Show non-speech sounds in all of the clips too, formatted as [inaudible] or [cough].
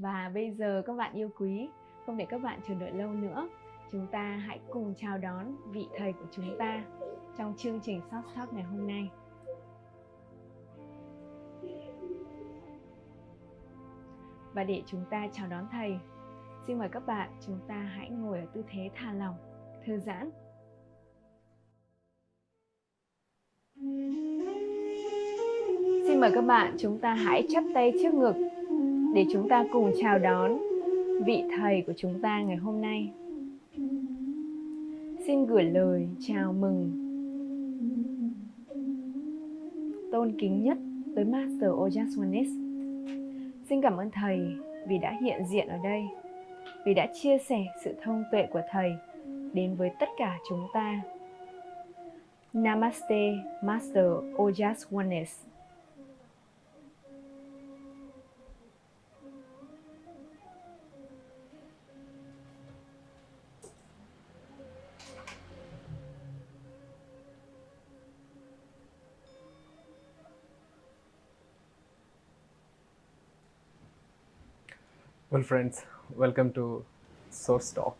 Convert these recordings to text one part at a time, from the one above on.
Và bây giờ các bạn yêu quý, không để các bạn chờ đợi lâu nữa, chúng ta hãy cùng chào đón vị thầy của chúng ta trong chương trình Soft Talk ngày hôm nay. Và để chúng ta chào đón thầy, xin mời các bạn chúng ta hãy ngồi ở tư thế thả lỏng, thư giãn. Xin mời các bạn chúng ta hãy chắp tay trước ngực để chúng ta cùng chào đón vị thầy của chúng ta ngày hôm nay. Xin gửi lời chào mừng tôn kính nhất tới Master Ojaswanis. Xin cảm ơn thầy vì đã hiện diện ở đây, vì đã chia sẻ sự thông tuệ của thầy đến với tất cả chúng ta. Namaste, Master Ojas Oneness. Well friends, welcome to Source Talk.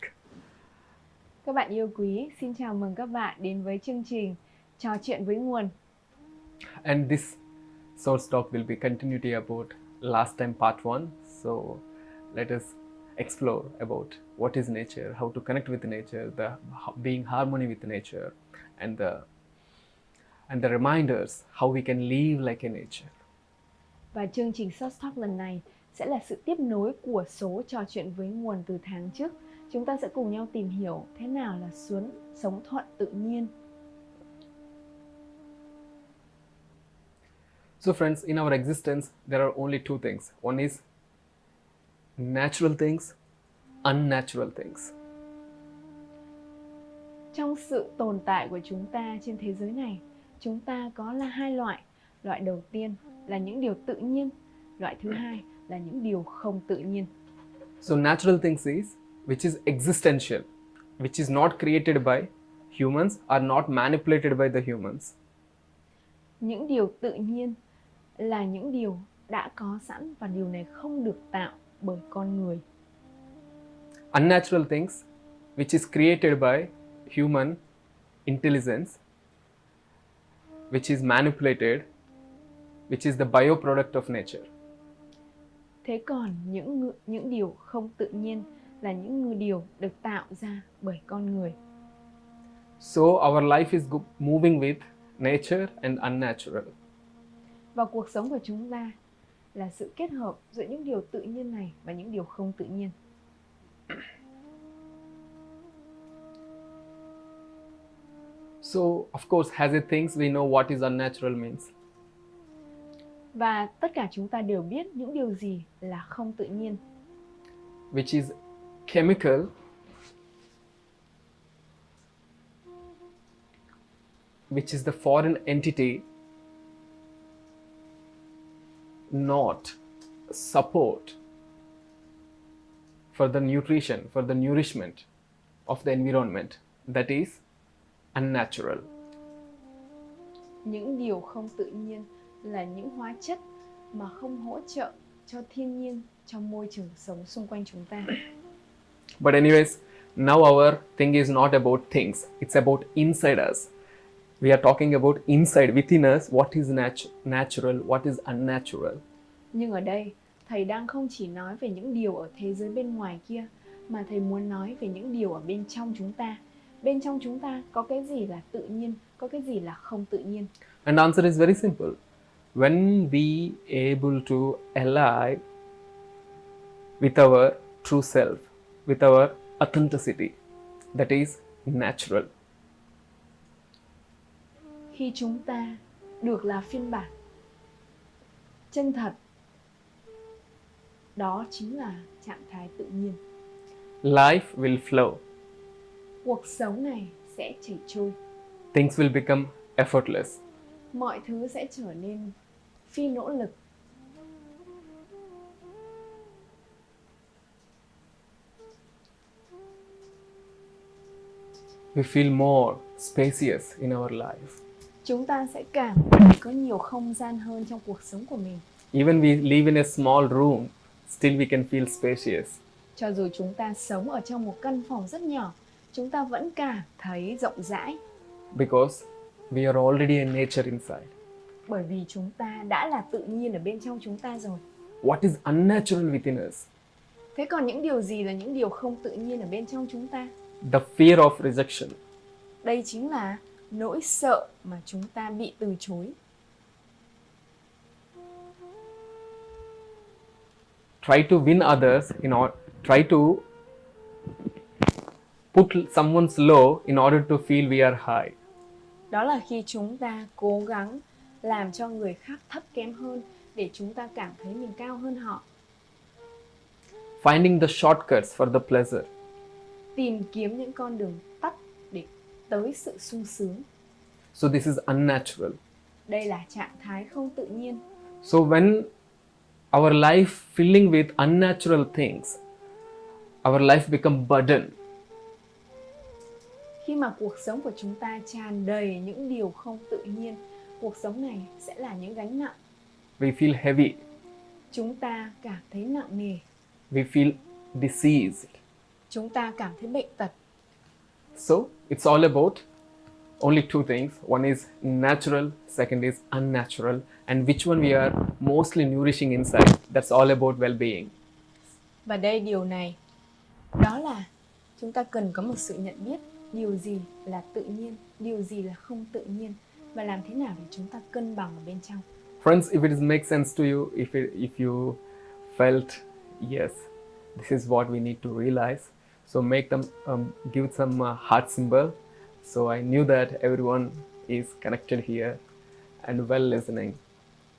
Các bạn yêu quý, xin chào mừng các bạn đến với chương trình Trò chuyện với nguồn. And this Source Talk will be continuity about last time part 1. So let us explore about what is nature, how to connect with nature, the being harmony with nature and the and the reminders how we can live like a nature. Và chương trình Source Talk lần này sẽ là sự tiếp nối của số trò chuyện với nguồn từ tháng trước. Chúng ta sẽ cùng nhau tìm hiểu thế nào là xuống sống thuận tự nhiên. So friends, in our existence, there are only two things. One is natural things, unnatural things. Trong sự tồn tại của chúng ta trên thế giới này, chúng ta có là hai loại. Loại đầu tiên là những điều tự nhiên, loại thứ hai là những điều không tự nhiên. So natural things is which is existential, which is not created by humans are not manipulated by the humans. Những điều tự nhiên là những điều đã có sẵn và điều này không được tạo bởi con người. Unnatural things which is created by human intelligence which is manipulated which is the bioproduct of nature. Thế còn những những điều không tự nhiên là những điều được tạo ra bởi con người. So our life is moving with nature and unnatural. Và cuộc sống của chúng ta là sự kết hợp giữa những điều tự nhiên này và những điều không tự nhiên. So of course as it thinks we know what is unnatural means. Và tất cả chúng ta đều biết những điều gì là không tự nhiên. Which is chemical which is the foreign entity not support for the nutrition, for the nourishment of the environment that is unnatural. Những điều không tự nhiên là những hóa chất mà không hỗ trợ cho thiên nhiên trong môi trường sống xung quanh chúng ta. But anyways, now our thing is not about things, it's about inside us. We are talking about inside within us what is nat natural, what is unnatural. Nhưng ở đây, thầy đang không chỉ nói về những điều ở thế giới bên ngoài kia mà thầy muốn nói về những điều ở bên trong chúng ta. Bên trong chúng ta có cái gì là tự nhiên, có cái gì là không tự nhiên. And answer is very simple when we able to ally with our true self with our authenticity that is natural. Khi chúng ta được là phiên bản chân thật đó chính là trạng thái tự nhiên. Life will flow. Cuộc sống này sẽ chảy trôi. Things will become effortless. Mọi thứ sẽ trở nên phi nỗ lực we feel more spacious in our life. Chúng ta sẽ cảm thấy có nhiều không gian hơn trong cuộc sống của mình. Even we live in a small room, still we can feel spacious. Cho dù chúng ta sống ở trong một căn phòng rất nhỏ, chúng ta vẫn cảm thấy rộng rãi because we are already in nature inside. Bởi vì chúng ta đã là tự nhiên ở bên trong chúng ta rồi. What is unnatural within us? Thế còn những điều gì là những điều không tự nhiên ở bên trong chúng ta? The fear of rejection, Đây chính là nỗi sợ mà chúng ta bị từ chối. try to win others in order try to put someone's low in order to feel we are high. Đó là khi chúng ta cố gắng làm cho người khác thấp kém hơn để chúng ta cảm thấy mình cao hơn họ. Finding the shortcuts for the pleasure. Tìm kiếm những con đường tắt để tới sự sung sướng. So this is unnatural. Đây là trạng thái không tự nhiên. So when our life filling with unnatural things, our life become burden. Khi mà cuộc sống của chúng ta tràn đầy những điều không tự nhiên, cuộc sống này sẽ là những gánh nặng. We feel heavy. Chúng ta cảm thấy nặng nề, We feel diseased. chúng ta cảm thấy bệnh tật. So it's all about only two things. One is natural, second is unnatural, and which one we are mostly nourishing inside. That's all about well-being. Và đây điều này đó là chúng ta cần có một sự nhận biết điều gì là tự nhiên, điều gì là không tự nhiên và làm thế nào để chúng ta cân bằng ở bên trong. Friends, if it is make sense to you, if it, if you felt yes, this is what we need to realize. So make them um, give some uh, heart symbol. So I knew that everyone is connected here and well listening.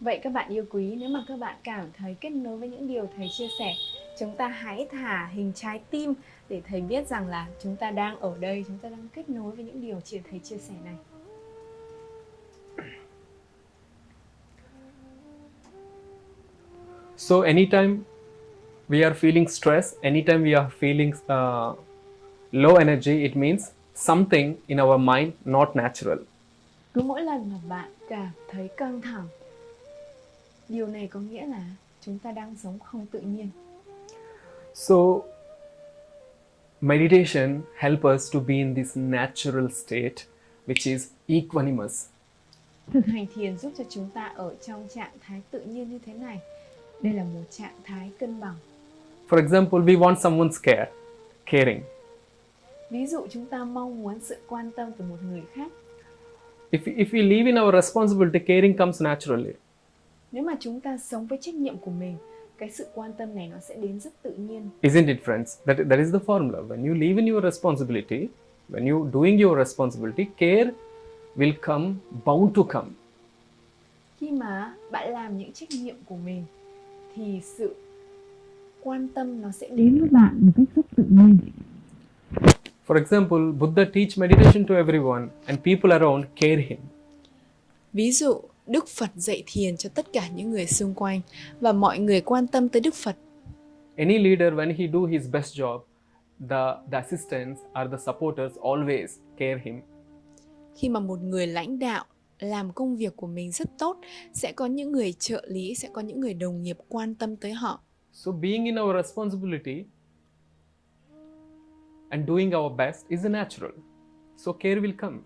Vậy các bạn yêu quý, nếu mà các bạn cảm thấy kết nối với những điều thầy chia sẻ, chúng ta hãy thả hình trái tim để thầy biết rằng là chúng ta đang ở đây, chúng ta đang kết nối với những điều thầy chia sẻ này. So anytime we are feeling stress, anytime we are feeling uh, low energy, it means something in our mind not natural. Cứ mỗi lần mà bạn cảm thấy căng thẳng, điều này có nghĩa là chúng ta đang sống không tự nhiên. So meditation help us to be in this natural state, which is equanimous. Thực hành thiền giúp cho chúng ta ở trong trạng thái tự nhiên như thế này. Đây là một trạng thái cân bằng. For example, we want someone's care, caring. Ví dụ chúng ta mong muốn sự quan tâm từ một người khác. If, if we live in our responsibility, caring comes naturally. Nếu mà chúng ta sống với trách nhiệm của mình, cái sự quan tâm này nó sẽ đến rất tự nhiên. Isn't it, friends? That, that is the formula. When you live in your responsibility, when you doing your responsibility, care will come, bound to come. Khi mà bạn làm những trách nhiệm của mình thì sự quan tâm nó sẽ đến với bạn một cách rất tự nhiên. For example, Buddha teach meditation to everyone and people around care him. Ví dụ, Đức Phật dạy thiền cho tất cả những người xung quanh và mọi người quan tâm tới Đức Phật. Any leader, when he do his best job, the, the assistants or the supporters always care him. Khi mà một người lãnh đạo làm công việc của mình rất tốt, sẽ có những người trợ lý, sẽ có những người đồng nghiệp quan tâm tới họ. So being in our responsibility and doing our best is natural. So care will come.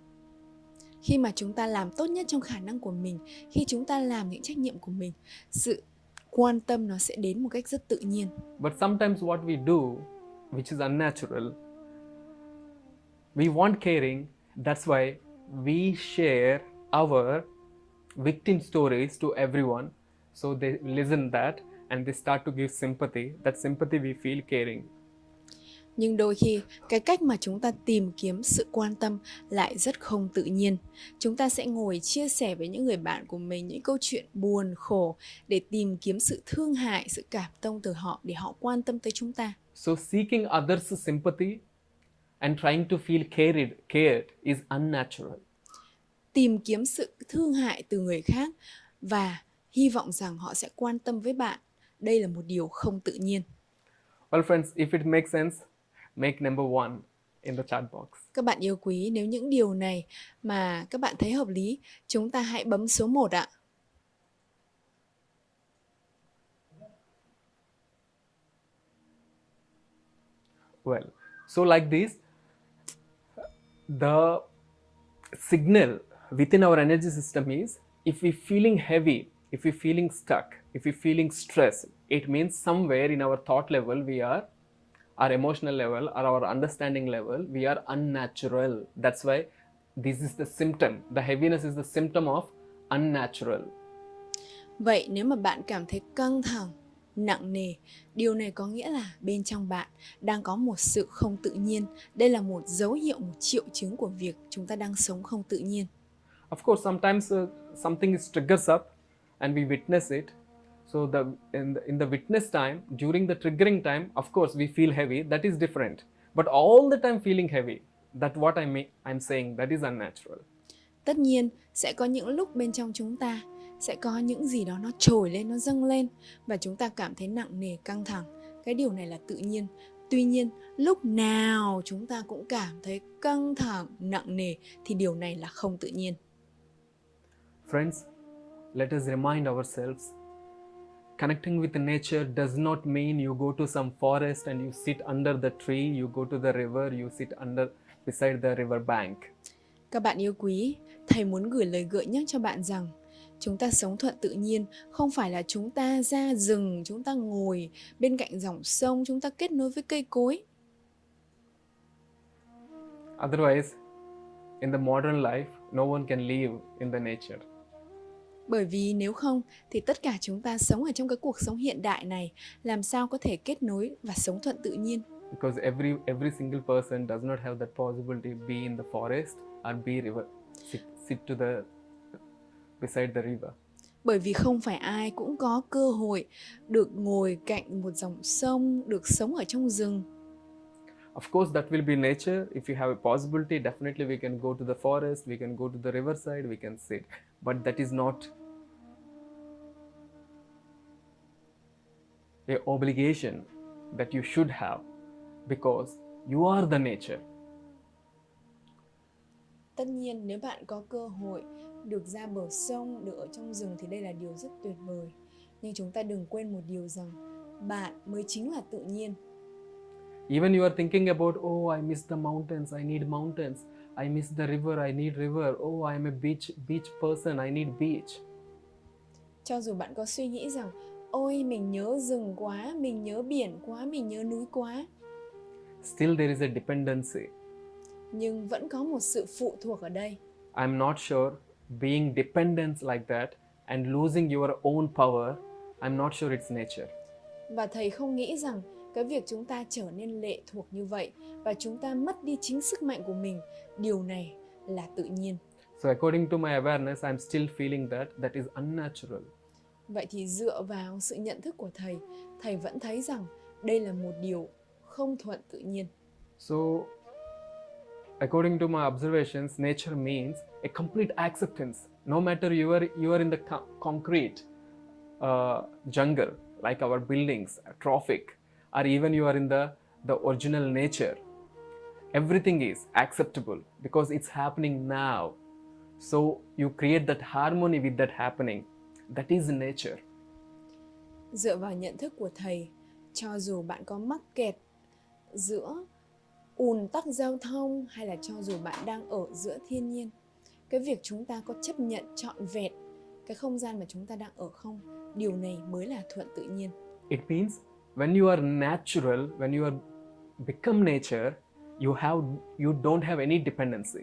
Khi mà chúng ta làm tốt nhất trong khả năng của mình, khi chúng ta làm những trách nhiệm của mình, sự quan tâm nó sẽ đến một cách rất tự nhiên. But sometimes what we do, which is unnatural, we want caring. That's why we share our victim stories to everyone. So they listen that and they start to give sympathy. That sympathy we feel caring. Nhưng đôi khi cái cách mà chúng ta tìm kiếm sự quan tâm lại rất không tự nhiên. Chúng ta sẽ ngồi chia sẻ với những người bạn của mình những câu chuyện buồn khổ để tìm kiếm sự thương hại, sự cảm thông từ họ để họ quan tâm tới chúng ta. So seeking others' sympathy and trying to feel cared, cared is unnatural. Tìm kiếm sự thương hại từ người khác và hy vọng rằng họ sẽ quan tâm với bạn. Đây là một điều không tự nhiên. Well, friends, if it makes sense, make number one in the chat box. Các bạn yêu quý, nếu những điều này mà các bạn thấy hợp lý, chúng ta hãy bấm số 1 ạ. well. So like this, the signal within our energy system is if we're feeling heavy, if we're feeling stuck, if we're feeling stress, it means somewhere in our thought level we are, our emotional level or our understanding level, we are unnatural. That's why this is the symptom. The heaviness is the symptom of unnatural. Vậy nếu mà bạn cảm thấy căng thẳng, nặng nề, điều này có nghĩa là bên trong bạn đang có một sự không tự nhiên. Đây là một dấu hiệu, một triệu chứng của việc chúng ta đang sống không tự nhiên. Of course, sometimes uh, something is triggers up and we witness it. So the in, the in the witness time, during the triggering time, of course we feel heavy. That is different. But all the time feeling heavy, that what I mean, I'm saying that is unnatural. Tất nhiên, sẽ có những lúc bên trong chúng ta sẽ có những gì đó nó trồi lên, nó dâng lên và chúng ta cảm thấy nặng nề, căng thẳng. Cái điều này là tự nhiên. Tuy nhiên, lúc nào chúng ta cũng cảm thấy căng thẳng, nặng nề thì điều này là không tự nhiên. Friends, let us remind ourselves connecting with nature does not mean you go to some forest and you sit under the tree, you go to the river, you sit under beside the river bank. Các bạn yêu quý, thầy muốn gửi lời gợi nhắc cho bạn rằng chúng ta sống thuận tự nhiên không phải là chúng ta ra rừng, chúng ta ngồi bên cạnh dòng sông, chúng ta kết nối với cây cối. Otherwise, in the modern life, no one can live in the nature. Bởi vì nếu không thì tất cả chúng ta sống ở trong cái cuộc sống hiện đại này làm sao có thể kết nối và sống thuận tự nhiên. Because every every single person does not have that possibility be in the forest or be river sit, sit to the beside the river. Bởi vì không phải ai cũng có cơ hội được ngồi cạnh một dòng sông, được sống ở trong rừng. Of course, that will be nature. If you have a possibility, definitely we can go to the forest, we can go to the riverside, we can sit. But that is not a obligation that you should have because you are the nature. Tất nhiên nếu bạn có cơ hội được ra bờ sông, được ở trong rừng thì đây là điều rất tuyệt vời. Nhưng chúng ta đừng quên một điều rằng bạn mới chính là tự nhiên. Even you are thinking about, oh, I miss the mountains, I need mountains. I miss the river, I need river. Oh, I am a beach beach person, I need beach. Cho dù bạn có suy nghĩ rằng ôi mình nhớ rừng quá, mình nhớ biển quá, mình nhớ núi quá, Still, there is a dependency. nhưng vẫn có một sự phụ thuộc ở đây. I'm not sure being dependent like that and losing your own power, I'm not sure it's nature. Và thầy không nghĩ rằng cái việc chúng ta trở nên lệ thuộc như vậy và chúng ta mất đi chính sức mạnh của mình, điều này là tự nhiên. So, according to my awareness, I'm still feeling that that is unnatural. Vậy thì dựa vào sự nhận thức của thầy, thầy vẫn thấy rằng đây là một điều không thuận tự nhiên. So, according to my observations, nature means a complete acceptance. No matter you are you are in the co- concrete uh, jungle, like our buildings, traffic, or even you are in the the original nature. Everything is acceptable because it's happening now. So you create that harmony with that happening. That is nature. Dựa vào nhận thức của thầy, cho dù bạn có mắc kẹt giữa ùn tắc giao thông hay là cho dù bạn đang ở giữa thiên nhiên, cái việc chúng ta có chấp nhận trọn vẹn cái không gian mà chúng ta đang ở không, điều này mới là thuận tự nhiên. It means when you are natural, when you are become nature, you have you don't have any dependency.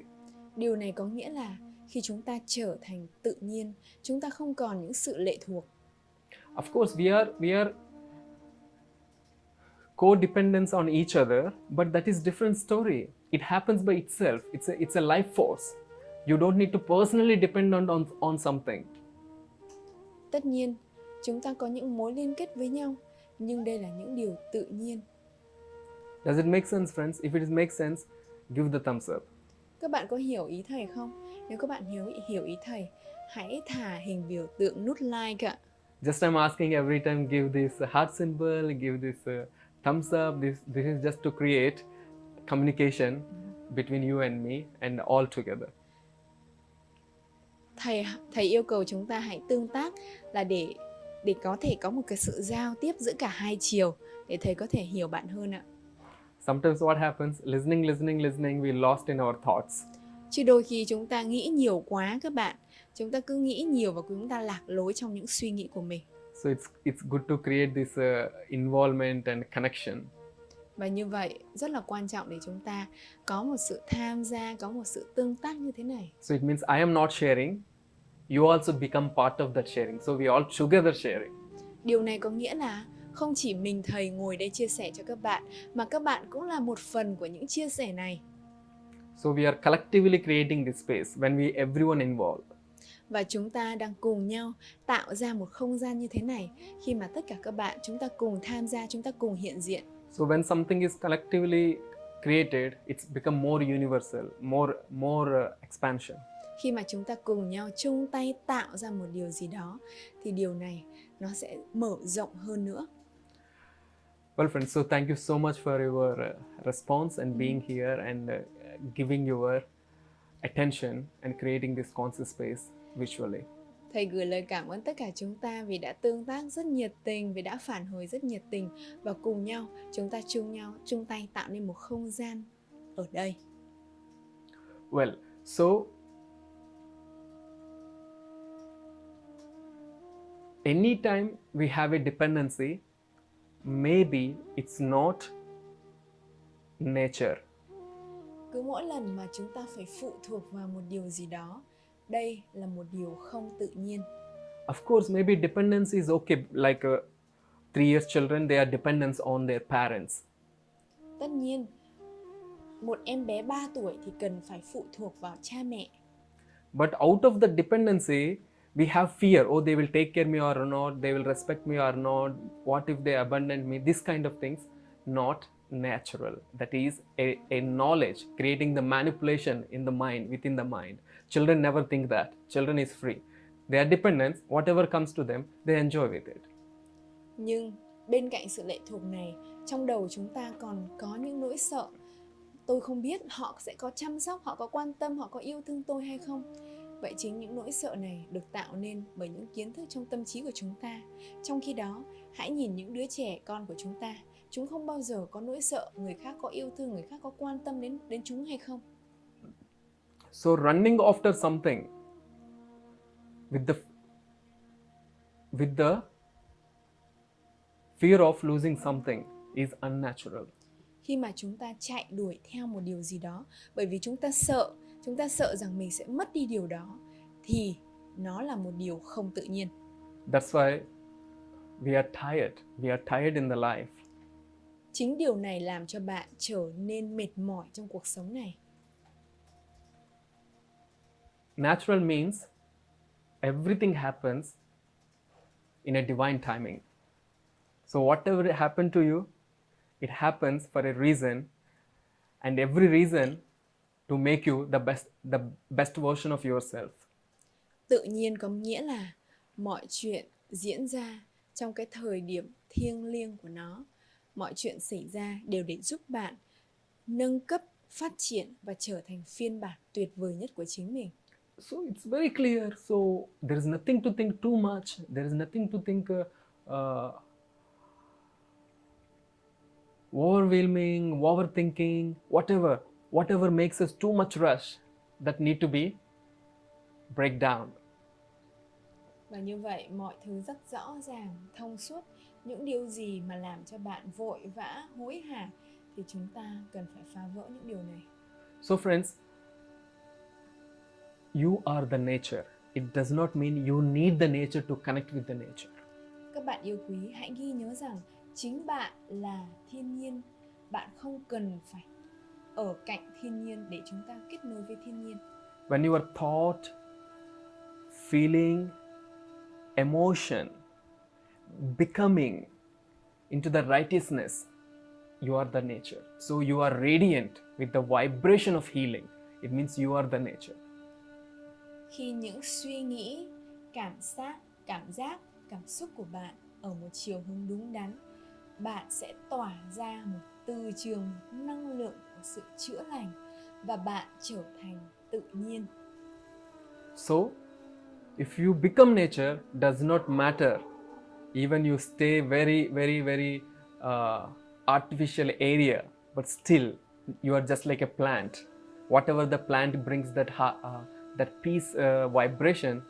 Điều này có nghĩa là khi chúng ta trở thành tự nhiên, chúng ta không còn những sự lệ thuộc. Of course, we are we are codependents on each other, but that is different story. It happens by itself. It's a it's a life force. You don't need to personally depend on on, on something. Tất nhiên, chúng ta có những mối liên kết với nhau, nhưng đây là những điều tự nhiên. Does it make sense, friends? If it makes sense, give the thumbs up. Các bạn có hiểu ý thầy không? Nếu các bạn hiểu hiểu ý thầy, hãy thả hình biểu tượng nút like ạ. Just I'm asking every time, give this heart symbol, give this uh, thumbs up. This this is just to create communication between you and me and all together. Thầy thầy yêu cầu chúng ta hãy tương tác là để để có thể có một cái sự giao tiếp giữa cả hai chiều để thầy có thể hiểu bạn hơn ạ. sometimes what happens listening listening listening we lost in our thoughts chứ đôi khi chúng ta nghĩ nhiều quá các bạn. Chúng ta cứ nghĩ nhiều và chúng ta lạc lối trong những suy nghĩ của mình. So it's it's good to create this uh, involvement and connection. Và như vậy rất là quan trọng để chúng ta có một sự tham gia có một sự tương tác như thế này. So it means i am not sharing you also become part of that sharing. So we all together sharing. Điều này có nghĩa là không chỉ mình thầy ngồi đây chia sẻ cho các bạn mà các bạn cũng là một phần của những chia sẻ này so we are collectively creating this space when we everyone involved. Và chúng ta đang cùng nhau tạo ra một không gian như thế này khi mà tất cả các bạn chúng ta cùng tham gia chúng ta cùng hiện diện. So when something is collectively created it's become more universal more more uh, expansion. Khi mà chúng ta cùng nhau chung tay tạo ra một điều gì đó thì điều này nó sẽ mở rộng hơn nữa. Well, friends, so thank you so much for your uh, response and being here and uh, giving your attention and creating this conscious space visually. Thầy gửi lời cảm ơn tất cả chúng ta vì đã tương tác rất nhiệt tình, vì đã phản hồi rất nhiệt tình và cùng nhau chúng ta chung nhau chung tay tạo nên một không gian ở đây. Well, so anytime we have a dependency, maybe it's not nature. Cứ mỗi lần mà chúng ta phải phụ thuộc vào một điều gì đó, đây là một điều không tự nhiên. Of course, maybe dependence is okay. Like uh, three years children, they are dependent on their parents. Tất nhiên, một em bé 3 tuổi thì cần phải phụ thuộc vào cha mẹ. But out of the dependency, we have fear. Oh, they will take care me or not. They will respect me or not. What if they abandon me? This kind of things, not natural. That is a, a knowledge creating the manipulation in the mind, within the mind. Children never think that. Children is free. They are dependents. Whatever comes to them, they enjoy with it. Nhưng bên cạnh sự lệ thuộc này, trong đầu chúng ta còn có những nỗi sợ. Tôi không biết họ sẽ có chăm sóc, họ có quan tâm, họ có yêu thương tôi hay không. Vậy chính những nỗi sợ này được tạo nên bởi những kiến thức trong tâm trí của chúng ta. Trong khi đó, hãy nhìn những đứa trẻ con của chúng ta. Chúng không bao giờ có nỗi sợ người khác có yêu thương, người khác có quan tâm đến đến chúng hay không. So running after something with the with the fear of losing something is unnatural. Khi mà chúng ta chạy đuổi theo một điều gì đó bởi vì chúng ta sợ, chúng ta sợ rằng mình sẽ mất đi điều đó thì nó là một điều không tự nhiên. That's why we are tired. We are tired in the life. Chính điều này làm cho bạn trở nên mệt mỏi trong cuộc sống này. Natural means everything happens in a divine timing. So whatever happened to you, it happens for a reason, and every reason to make you the best the best version of yourself. Tự nhiên có nghĩa là mọi chuyện diễn ra trong cái thời điểm thiêng liêng của nó. Mọi chuyện xảy ra đều để giúp bạn nâng cấp, phát triển và trở thành phiên bản tuyệt vời nhất của chính mình. So it's very clear. So there is nothing to think too much. There is nothing to think uh, uh, overwhelming, overthinking, whatever, whatever makes us too much rush that need to be break down. Và như vậy mọi thứ rất rõ ràng, thông suốt. Những điều gì mà làm cho bạn vội vã, hối hả thì chúng ta cần phải phá vỡ những điều này. So friends, you are the nature. It does not mean you need the nature to connect with the nature. Các bạn yêu quý, hãy ghi nhớ rằng chính bạn là thiên nhiên. Bạn không cần phải ở cạnh thiên nhiên để chúng ta kết nối với thiên nhiên. When your thought, feeling, emotion, becoming into the righteousness, you are the nature. So you are radiant with the vibration of healing. It means you are the nature. Khi những suy nghĩ, cảm giác, cảm giác, cảm xúc của bạn ở một chiều hướng đúng đắn, bạn sẽ tỏa ra một từ trường năng lượng của sự chữa lành và bạn trở thành tự nhiên. So, if you become nature, does not matter. Even you stay very, very, very uh, artificial area, but still you are just like a plant. Whatever the plant brings that ha- uh, that peace uh, vibration,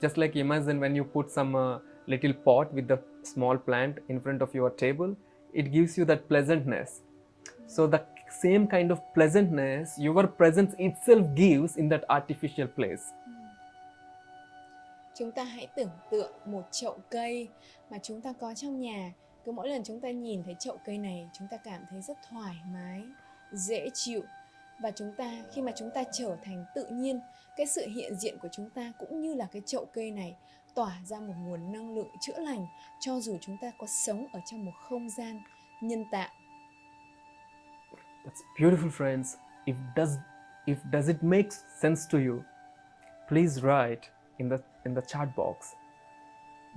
just like imagine when you put some uh, little pot with the small plant in front of your table, it gives you that pleasantness. So the same kind of pleasantness your presence itself gives in that artificial place. Chúng ta hãy tưởng tượng một chậu cây mà chúng ta có trong nhà. Cứ mỗi lần chúng ta nhìn thấy chậu cây này, chúng ta cảm thấy rất thoải mái, dễ chịu. Và chúng ta khi mà chúng ta trở thành tự nhiên, cái sự hiện diện của chúng ta cũng như là cái chậu cây này tỏa ra một nguồn năng lượng chữa lành cho dù chúng ta có sống ở trong một không gian nhân tạo. That's beautiful, friends. If does if does it make sense to you, please write in the in the chat box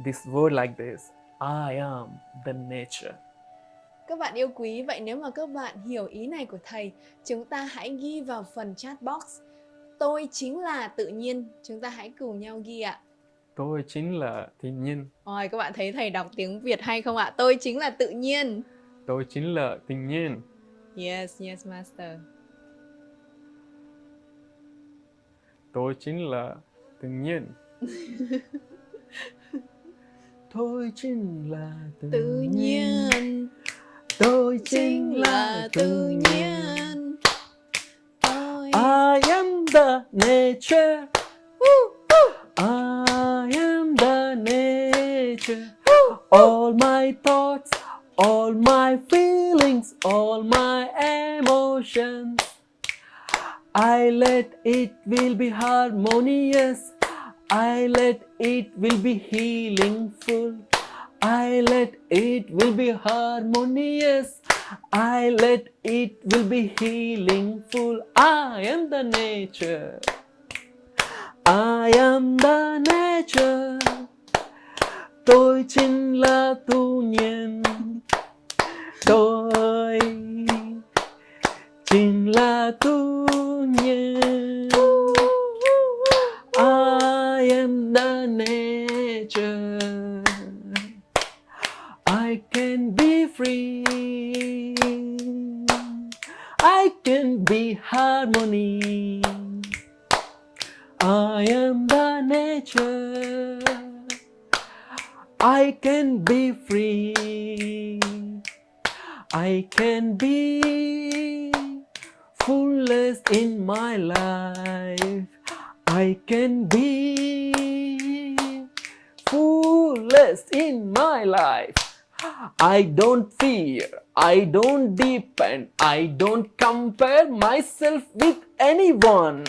this word like this: I am the nature. Các bạn yêu quý, vậy nếu mà các bạn hiểu ý này của thầy, chúng ta hãy ghi vào phần chat box. Tôi chính là tự nhiên. Chúng ta hãy cùng nhau ghi ạ. Tôi chính là thiên nhiên. Rồi, các bạn thấy thầy đọc tiếng Việt hay không ạ? Tôi chính là tự nhiên. Tôi chính là thiên nhiên. Yes, yes, master. Tôi chính là thiên nhiên. [laughs] Tôi chính là tự, Tự nhiên, Tôi chính là tự nhiên. Tôi I am the nature. I am the nature. All my thoughts, all my feelings, all my emotions. I let it will be harmonious. I let it will be healing full. I let it will be harmonious. I let it will be healing full. I am the nature. I am the nature. Tôi chính là tự nhiên. Tôi chính là tự nhiên. I am the nature. I can be free. I can be harmony. I am the nature. I can be free. I can be fullest in my life. I can be fullest in my life. I don't fear, I don't depend, I don't compare myself with anyone.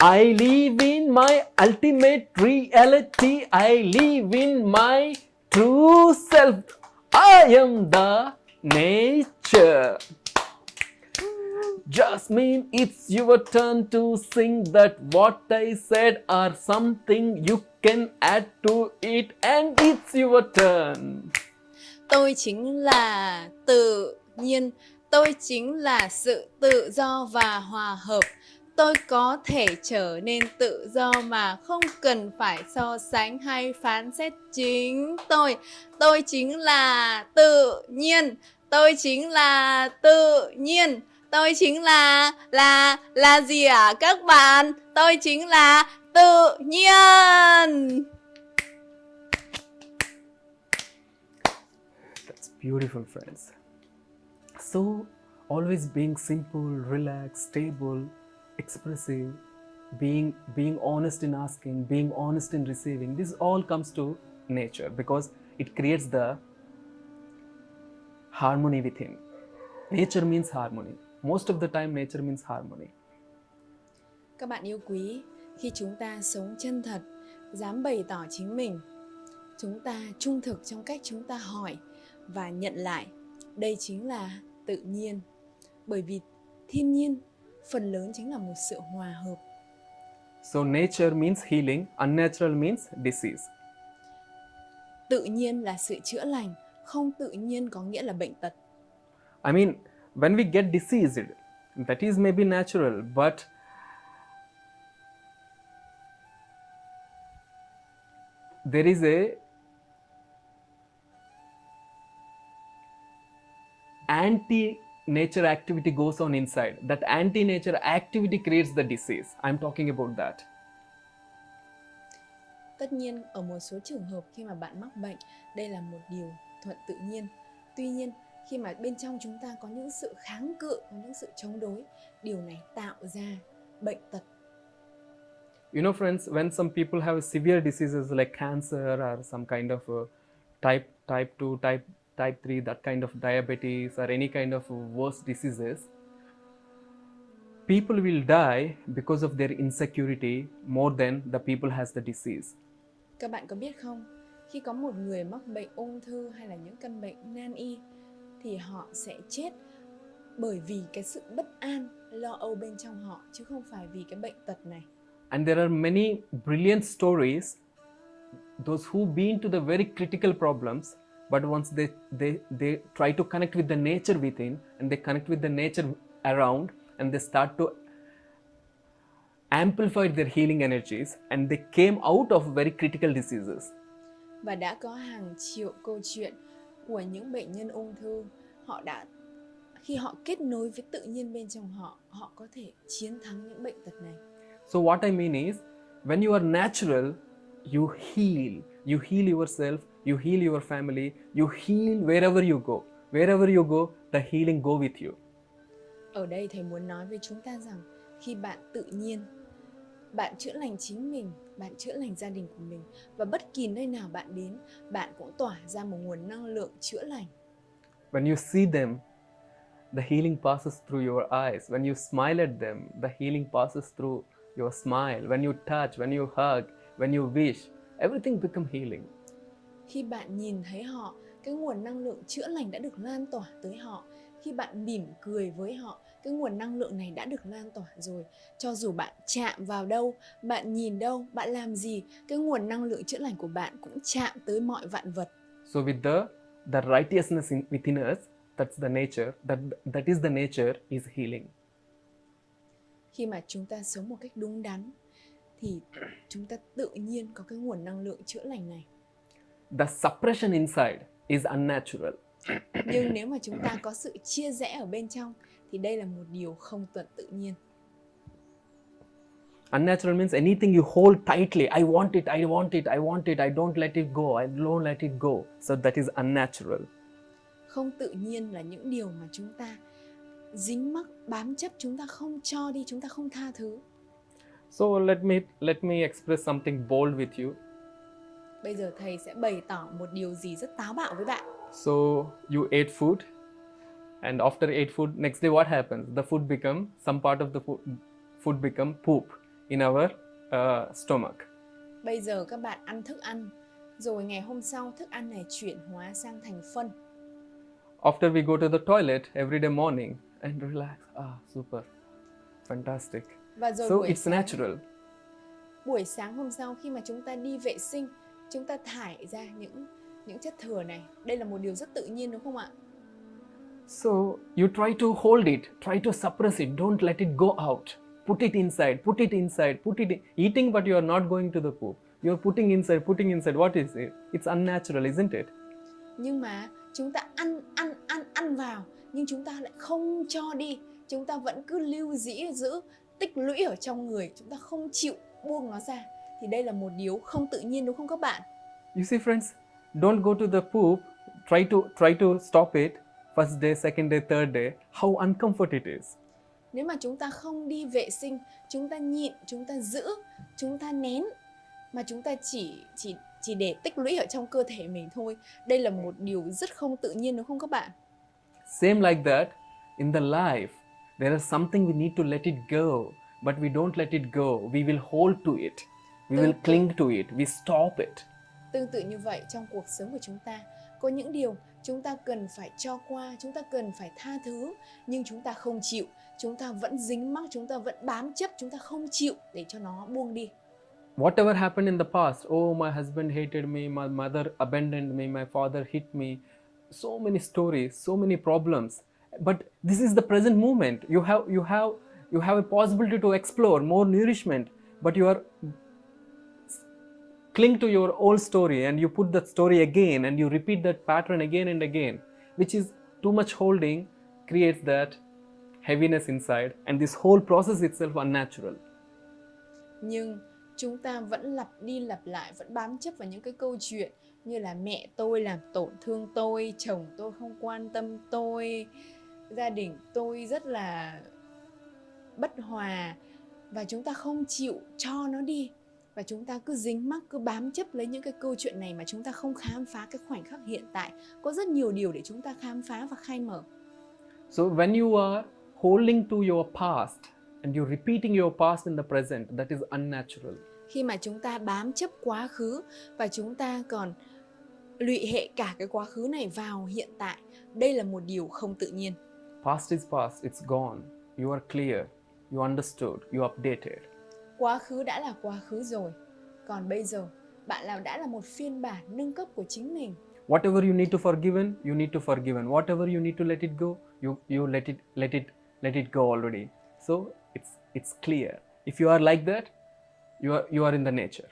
I live in my ultimate reality, I live in my true self. I am the nature. Jasmine, it's your turn to sing that what I said or something you can add to it, and it's your turn. Tôi chính là tự nhiên, tôi chính là sự tự do và hòa hợp. Tôi có thể trở nên tự do mà không cần phải so sánh hay phán xét chính tôi. Tôi chính là tự nhiên, tôi chính là tự nhiên. Tôi chính là là là gì ạ các bạn? Tôi chính là tự nhiên. That's beautiful, friends. So, always being simple, relaxed, stable, expressive, being being honest in asking, being honest in receiving. This all comes to nature because it creates the harmony within. Nature means harmony. Most of the time, nature means harmony. Các bạn yêu quý, khi chúng ta sống chân thật, dám bày tỏ chính mình, chúng ta trung thực trong cách chúng ta hỏi và nhận lại, đây chính là tự nhiên. Bởi vì thiên nhiên phần lớn chính là một sự hòa hợp. So, nature means healing, unnatural means disease. Tự nhiên là sự chữa lành, không tự nhiên có nghĩa là bệnh tật. I mean, when we get diseased, that is maybe natural, but there is a anti nature activity goes on inside. That anti nature activity creates the disease. I'm talking about that. Tất nhiên, ở một số trường hợp khi mà bạn mắc bệnh, đây là một điều thuận tự nhiên. Tuy nhiên, khi mà bên trong chúng ta có những sự kháng cự, có những sự chống đối, điều này tạo ra bệnh tật. You know, friends, when some people have severe diseases like cancer or some kind of uh, type type 2, type type 3, that kind of diabetes or any kind of worse diseases, people will die because of their insecurity more than the people has the disease. Các bạn có biết không, khi có một người mắc bệnh ung thư hay là những căn bệnh nan y thì họ sẽ chết bởi vì cái sự bất an, lo âu bên trong họ chứ không phải vì cái bệnh tật này. And there are many brilliant stories, those who been to the very critical problems, but once they, they, they try to connect with the nature within and they connect with the nature around and they start to amplify their healing energies and they came out of very critical diseases. Và đã có hàng triệu câu chuyện của những bệnh nhân ung thư, họ đã khi họ kết nối với tự nhiên bên trong họ, họ có thể chiến thắng những bệnh tật này. So what I mean is, when you are natural, you heal. You heal yourself, you heal your family, you heal wherever you go. Wherever you go, the healing go with you. Ở đây thầy muốn nói với chúng ta rằng khi bạn tự nhiên, bạn chữa lành chính mình, bạn chữa lành gia đình của mình và bất kỳ nơi nào bạn đến, bạn cũng tỏa ra một nguồn năng lượng chữa lành. When you see them, the healing passes through your eyes. When you smile at them, the healing passes through your smile. When you touch, when you hug, when you wish, everything become healing. Khi bạn nhìn thấy họ, cái nguồn năng lượng chữa lành đã được lan tỏa tới họ. Khi bạn mỉm cười với họ, cái nguồn năng lượng này đã được lan tỏa rồi. Cho dù bạn chạm vào đâu, bạn nhìn đâu, bạn làm gì, cái nguồn năng lượng chữa lành của bạn cũng chạm tới mọi vạn vật. So with the the righteousness in, within us, that's the nature. That that is the nature is healing. Khi mà chúng ta sống một cách đúng đắn thì chúng ta tự nhiên có cái nguồn năng lượng chữa lành này. The suppression inside is unnatural. Nhưng nếu mà chúng ta có sự chia rẽ ở bên trong thì đây là một điều không tuần tự nhiên. Unnatural means anything you hold tightly. I want it, I want it, I want it, I don't let it go, I don't let it go. So that is unnatural. Không tự nhiên là những điều mà chúng ta dính mắc, bám chấp, chúng ta không cho đi, chúng ta không tha thứ. So let me let me express something bold with you. Bây giờ thầy sẽ bày tỏ một điều gì rất táo bạo với bạn. So you ate food, and after ate food, next day what happens? The food become some part of the food, food become poop in our uh, stomach. Bây giờ các bạn ăn thức ăn, rồi ngày hôm sau thức ăn này chuyển hóa sang thành phân. After we go to the toilet every day morning and relax, ah, super, fantastic. Và rồi So it's sáng, natural. buổi sáng hôm sau khi mà chúng ta đi vệ sinh, chúng ta thải ra những những chất thừa này. Đây là một điều rất tự nhiên đúng không ạ? So you try to hold it, try to suppress it, don't let it go out. Put it inside, put it inside, put it in. Eating, but you are not going to the poop. You are putting inside, putting inside. What is it? It's unnatural, isn't it? Nhưng mà chúng ta ăn ăn ăn ăn vào nhưng chúng ta lại không cho đi. Chúng ta vẫn cứ lưu dĩ giữ tích lũy ở trong người, chúng ta không chịu buông nó ra. Thì đây là một điều không tự nhiên đúng không các bạn? You see, friends, don't go to the poop. Try to try to stop it. First day, second day, third day. How uncomfort it is. Nếu mà chúng ta không đi vệ sinh, chúng ta nhịn, chúng ta giữ, chúng ta nén mà chúng ta chỉ chỉ chỉ để tích lũy ở trong cơ thể mình thôi. Đây là một điều rất không tự nhiên đúng không các bạn? Same like that, in the life, there is something we need to let it go, but we don't let it go. We will hold to it. We will cling to it. We stop it. Tương tự như vậy trong cuộc sống của chúng ta, có những điều chúng ta cần phải cho qua, chúng ta cần phải tha thứ, nhưng chúng ta không chịu, chúng ta vẫn dính mắc, chúng ta vẫn bám chấp, chúng ta không chịu để cho nó buông đi. Whatever happened in the past, oh, my husband hated me, my mother abandoned me, my father hit me, so many stories, so many problems. But this is the present moment. You have you have you have a possibility to explore more nourishment, but you are cling to your old story and you put that story again and you repeat that pattern again and again, which is too much holding, creates that heaviness inside, and this whole process itself unnatural. nhưng chúng ta vẫn lặp đi lặp lại vẫn bám chấp vào những cái câu chuyện như là mẹ tôi làm tổn thương tôi chồng tôi không quan tâm tôi gia đình tôi rất là bất hòa và chúng ta không chịu cho nó đi và chúng ta cứ dính mắc cứ bám chấp lấy những cái câu chuyện này mà chúng ta không khám phá cái khoảnh khắc hiện tại có rất nhiều điều để chúng ta khám phá và khai mở So when you are holding to your past and you're repeating your past in the present, that is unnatural. khi mà chúng ta bám chấp quá khứ và chúng ta còn lụy hệ cả cái quá khứ này vào hiện tại đây là một điều không tự nhiên Past is past, it's gone. You are clear, you understood, you updated. Quá khứ đã là quá khứ rồi còn bây giờ bạn là đã là một phiên bản nâng cấp của chính mình Whatever you need to forgiven, you need to forgiven. Whatever you need to let it go, you, you let it let it let it go already. So it's it's clear. If you are like that, you are you are in the nature.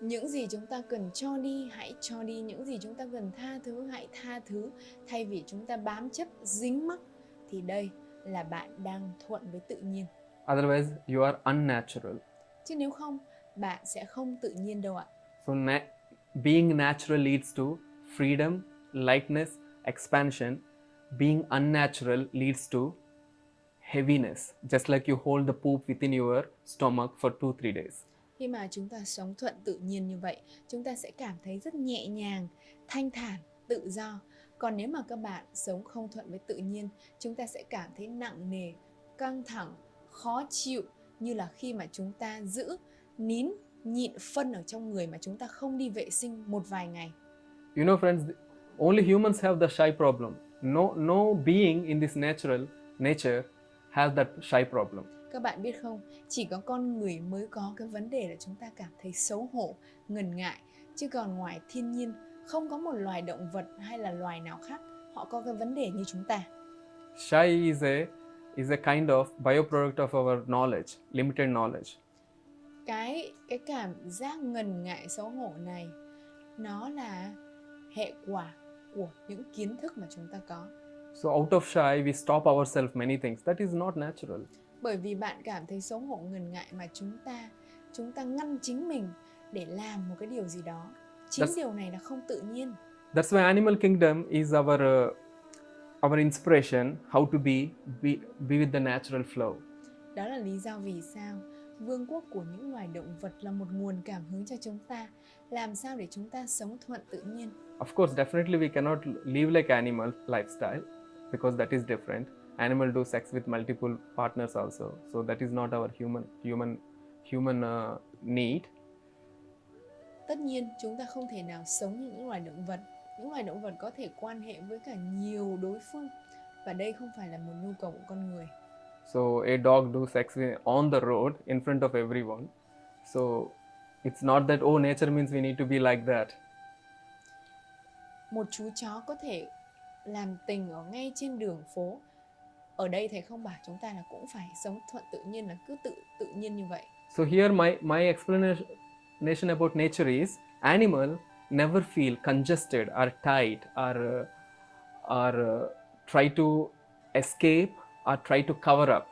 những gì chúng ta cần cho đi hãy cho đi những gì chúng ta cần tha thứ hãy tha thứ thay vì chúng ta bám chấp dính mắc thì đây là bạn đang thuận với tự nhiên Otherwise, you are unnatural. chứ nếu không bạn sẽ không tự nhiên đâu ạ So na- being natural leads to freedom, lightness, expansion. Being unnatural leads to heaviness, just like you hold the poop within your stomach for two three days. khi mà chúng ta sống thuận tự nhiên như vậy chúng ta sẽ cảm thấy rất nhẹ nhàng thanh thản tự do còn nếu mà các bạn sống không thuận với tự nhiên chúng ta sẽ cảm thấy nặng nề căng thẳng khó chịu như là khi mà chúng ta giữ nín nhịn phân ở trong người mà chúng ta không đi vệ sinh một vài ngày You know, friends, only humans have the shy problem. No, no being in this natural nature has that shy problem. các bạn biết không chỉ có con người mới có cái vấn đề là chúng ta cảm thấy xấu hổ ngần ngại chứ còn ngoài thiên nhiên không có một loài động vật hay là loài nào khác họ có cái vấn đề như chúng ta Shy is a is a kind of byproduct of our knowledge, limited knowledge. cái cái cảm giác ngần ngại xấu hổ này nó là hệ quả của những kiến thức mà chúng ta có So out of shy, we stop ourselves many things. That is not natural. bởi vì bạn cảm thấy xấu hổ ngần ngại mà chúng ta chúng ta ngăn chính mình để làm một cái điều gì đó chính That's- điều này là không tự nhiên That's why animal kingdom is our uh, our inspiration how to be, be be with the natural flow. Đó là lý do vì sao vương quốc của những loài động vật là một nguồn cảm hứng cho chúng ta. Làm sao để chúng ta sống thuận tự nhiên? Of course, definitely we cannot live like animal lifestyle because that is different. Animal do sex with multiple partners also, so that is not our human human human uh, need. Tất nhiên, chúng ta không thể nào sống như những loài động vật. Những loài động vật có thể quan hệ với cả nhiều đối phương và đây không phải là một nhu cầu của con người. So a dog do sex on the road in front of everyone. So it's not that oh nature means we need to be like that. Một chú chó có thể làm tình ở ngay trên đường phố. Ở đây thầy không bảo chúng ta là cũng phải sống thuận tự nhiên là cứ tự tự nhiên như vậy. So here my my explanation about nature is animal never feel congested or tight or uh, or uh, try to escape or try to cover up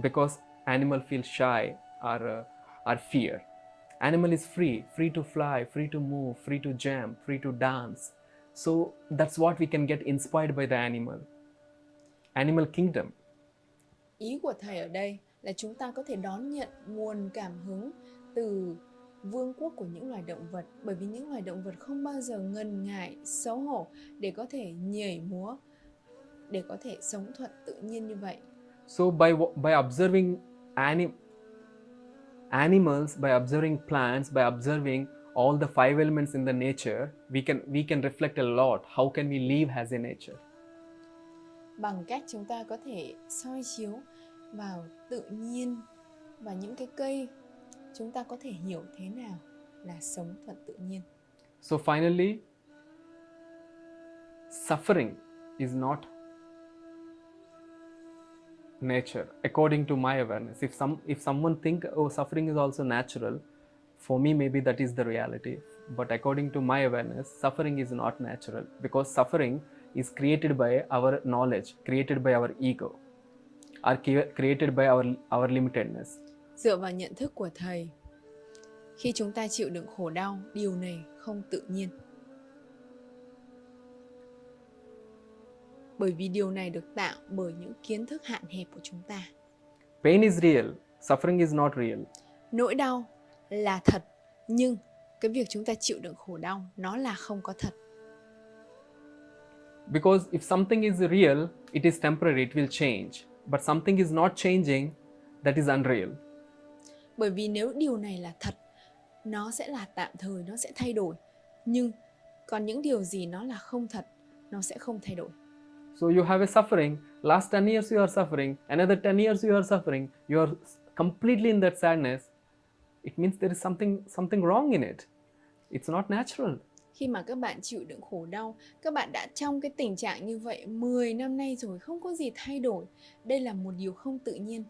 because animal feel shy or uh, or fear. Animal is free, free to fly, free to move, free to jump, free to dance. So that's what we can get inspired by the animal. Animal kingdom. ý của thầy ở đây là chúng ta có thể đón nhận nguồn cảm hứng từ vương quốc của những loài động vật bởi vì những loài động vật không bao giờ ngần ngại xấu hổ để có thể nhảy múa để có thể sống thuận tự nhiên như vậy So by by observing anim- animals, by observing plants, by observing all the five elements in the nature, we can we can reflect a lot. How can we live as a nature? bằng cách chúng ta có thể soi chiếu vào tự nhiên và những cái cây chúng ta có thể hiểu thế nào là sống thuận tự nhiên So finally, suffering is not nature according to my awareness. If some if someone think oh suffering is also natural, for me maybe that is the reality. But according to my awareness, suffering is not natural because suffering is created by our knowledge, created by our ego, are created by our, our limitedness. Dựa vào nhận thức của thầy khi chúng ta chịu đựng khổ đau điều này không tự nhiên bởi vì điều này được tạo bởi những kiến thức hạn hẹp của chúng ta Pain is real, suffering is not real. nỗi đau là thật nhưng cái việc chúng ta chịu đựng khổ đau nó là không có thật Because if something is real, it is temporary, it will change. But something is not changing, that is unreal. Bởi vì nếu điều này là thật nó sẽ là tạm thời nó sẽ thay đổi nhưng còn những điều gì nó là không thật nó sẽ không thay đổi So you have a suffering, last 10 years you are suffering, another 10 years you are suffering, you are completely in that sadness. It means there is something something wrong in it. It's not natural. khi mà các bạn chịu đựng khổ đau các bạn đã trong cái tình trạng như vậy 10 năm nay rồi không có gì thay đổi đây là một điều không tự nhiên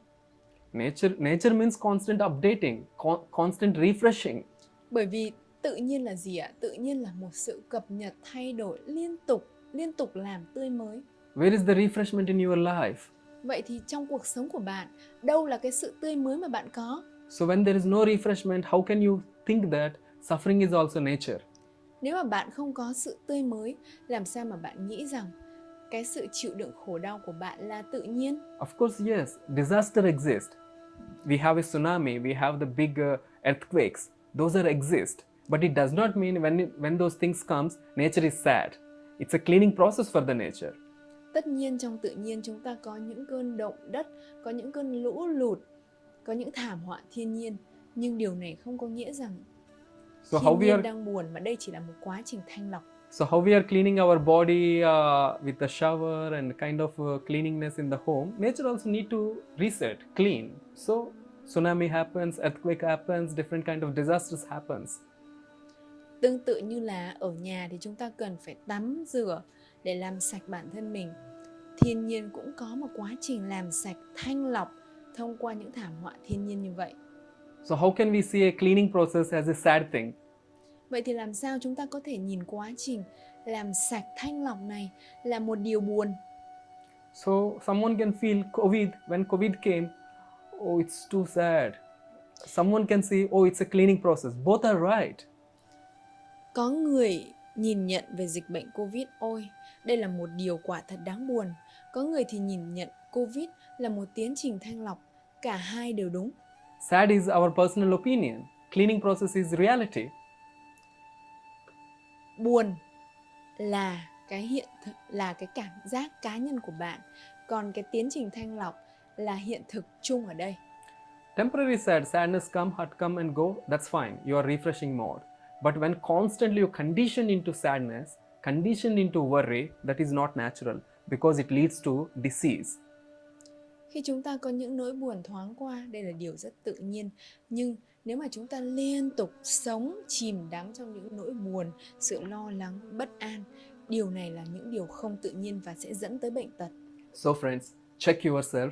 Nature nature means constant updating, con- constant refreshing. bởi vì tự nhiên là gì ạ tự nhiên là một sự cập nhật thay đổi liên tục liên tục làm tươi mới Where is the refreshment in your life? vậy thì trong cuộc sống của bạn đâu là cái sự tươi mới mà bạn có So when there is no refreshment, how can you think that suffering is also nature? nếu mà bạn không có sự tươi mới làm sao mà bạn nghĩ rằng cái sự chịu đựng khổ đau của bạn là tự nhiên Of course, yes, disaster exists. We have a tsunami, we have the big uh, earthquakes. Those are exist, but it does not mean when it, when those things comes, nature is sad. It's a cleaning process for the nature. tất nhiên trong tự nhiên chúng ta có những cơn động đất có những cơn lũ lụt có những thảm họa thiên nhiên nhưng điều này không có nghĩa rằng So thiên how we nhiên are đang buồn mà đây chỉ là một quá trình thanh lọc so how we are cleaning our body uh, with the shower and kind of uh, cleaningness in the home. Nature also need to reset, clean. So tsunami happens, earthquake happens, different kind of disasters happens. tương tự như là ở nhà thì chúng ta cần phải tắm rửa để làm sạch bản thân mình thiên nhiên cũng có một quá trình làm sạch thanh lọc thông qua những thảm họa thiên nhiên như vậy So how can we see a cleaning process as a sad thing? vậy thì làm sao chúng ta có thể nhìn quá trình làm sạch thanh lọc này là một điều buồn So someone can feel COVID when COVID came, oh, it's too sad. Someone can say, oh, it's a cleaning process. Both are right. Có người nhìn nhận về dịch bệnh Covid, ôi, đây là một điều quả thật đáng buồn. Có người thì nhìn nhận Covid là một tiến trình thanh lọc, cả hai đều đúng. Sad is our personal opinion. Cleaning process is reality. Buồn là cái hiện là cái cảm giác cá nhân của bạn, còn cái tiến trình thanh lọc là hiện thực chung ở đây. Temporary sad, sadness come, hurt come and go, that's fine. You are refreshing mode. But when constantly you condition into sadness, conditioned into worry, that is not natural because it leads to disease. Khi chúng ta có những nỗi buồn thoáng qua, đây là điều rất tự nhiên. Nhưng nếu mà chúng ta liên tục sống chìm đắm trong những nỗi buồn, sự lo lắng, bất an, điều này là những điều không tự nhiên và sẽ dẫn tới bệnh tật. So, friends, check yourself.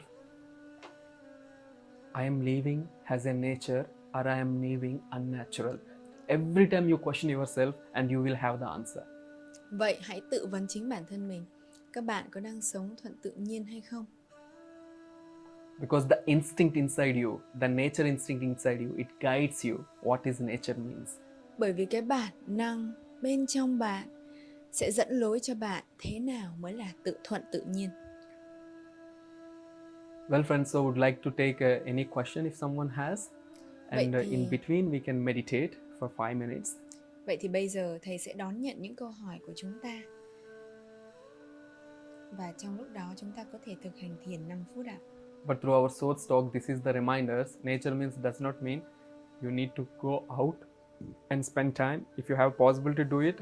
I am living as a nature or I am living unnatural. Every time you question yourself, and you will have the answer. Vậy hãy tự vấn chính bản thân mình. Các bạn có đang sống thuận tự nhiên hay không? Because the instinct inside you, the nature instinct inside you, it guides you what is nature means. Bởi vì cái bản năng bên trong bạn sẽ dẫn lối cho bạn thế nào mới là tự thuận tự nhiên. Well, friends, so would like to take uh, any question if someone has, and uh, in between we can meditate for five minutes. Vậy thì bây giờ thầy sẽ đón nhận những câu hỏi của chúng ta. Và trong lúc đó chúng ta có thể thực hành thiền 5 phút ạ. But through our source talk, this is the reminders. Nature means does not mean you need to go out and spend time. If you have possibility, to do it.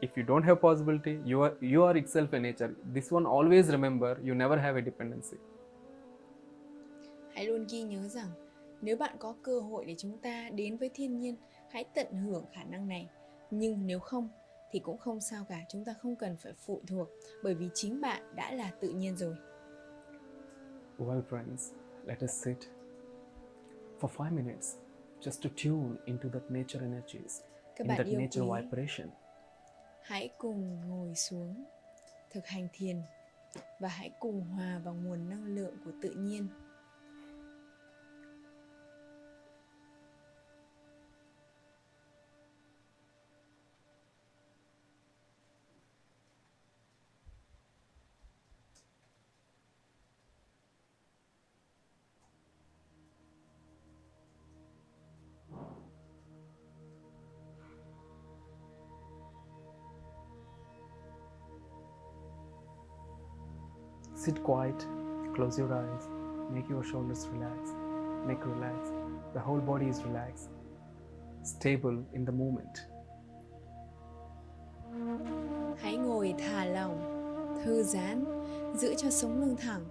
If you don't have possibility, you are you are itself a nature. This one always remember. You never have a dependency. Hãy luôn ghi nhớ rằng nếu bạn có cơ hội để chúng ta đến với thiên nhiên, hãy tận hưởng khả năng này. Nhưng nếu không thì cũng không sao cả, chúng ta không cần phải phụ thuộc bởi vì chính bạn đã là tự nhiên rồi. Well, friends, let us sit for five minutes just to tune into that nature energies, Các in that nature quý, vibration. hãy cùng ngồi xuống thực hành thiền và hãy cùng hòa vào nguồn năng lượng của tự nhiên quiet, close your eyes, make your shoulders relax, neck relax, the whole body is relaxed, stable in the moment. hãy ngồi thả lỏng thư giãn giữ cho sống lưng thẳng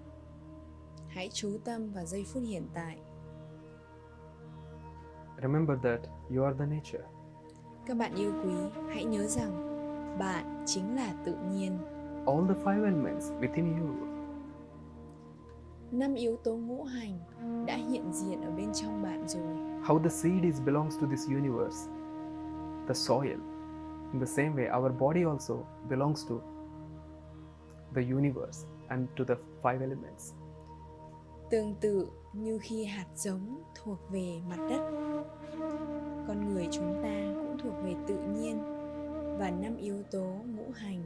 hãy chú tâm vào giây phút hiện tại Remember that you are the nature. các bạn yêu quý hãy nhớ rằng bạn chính là tự nhiên All the five elements within you năm yếu tố ngũ hành đã hiện diện ở bên trong bạn rồi. How the seed is belongs to this universe. The soil. In the same way our body also belongs to the universe and to the five elements. Tương tự như khi hạt giống thuộc về mặt đất con người chúng ta cũng thuộc về tự nhiên và năm yếu tố ngũ hành.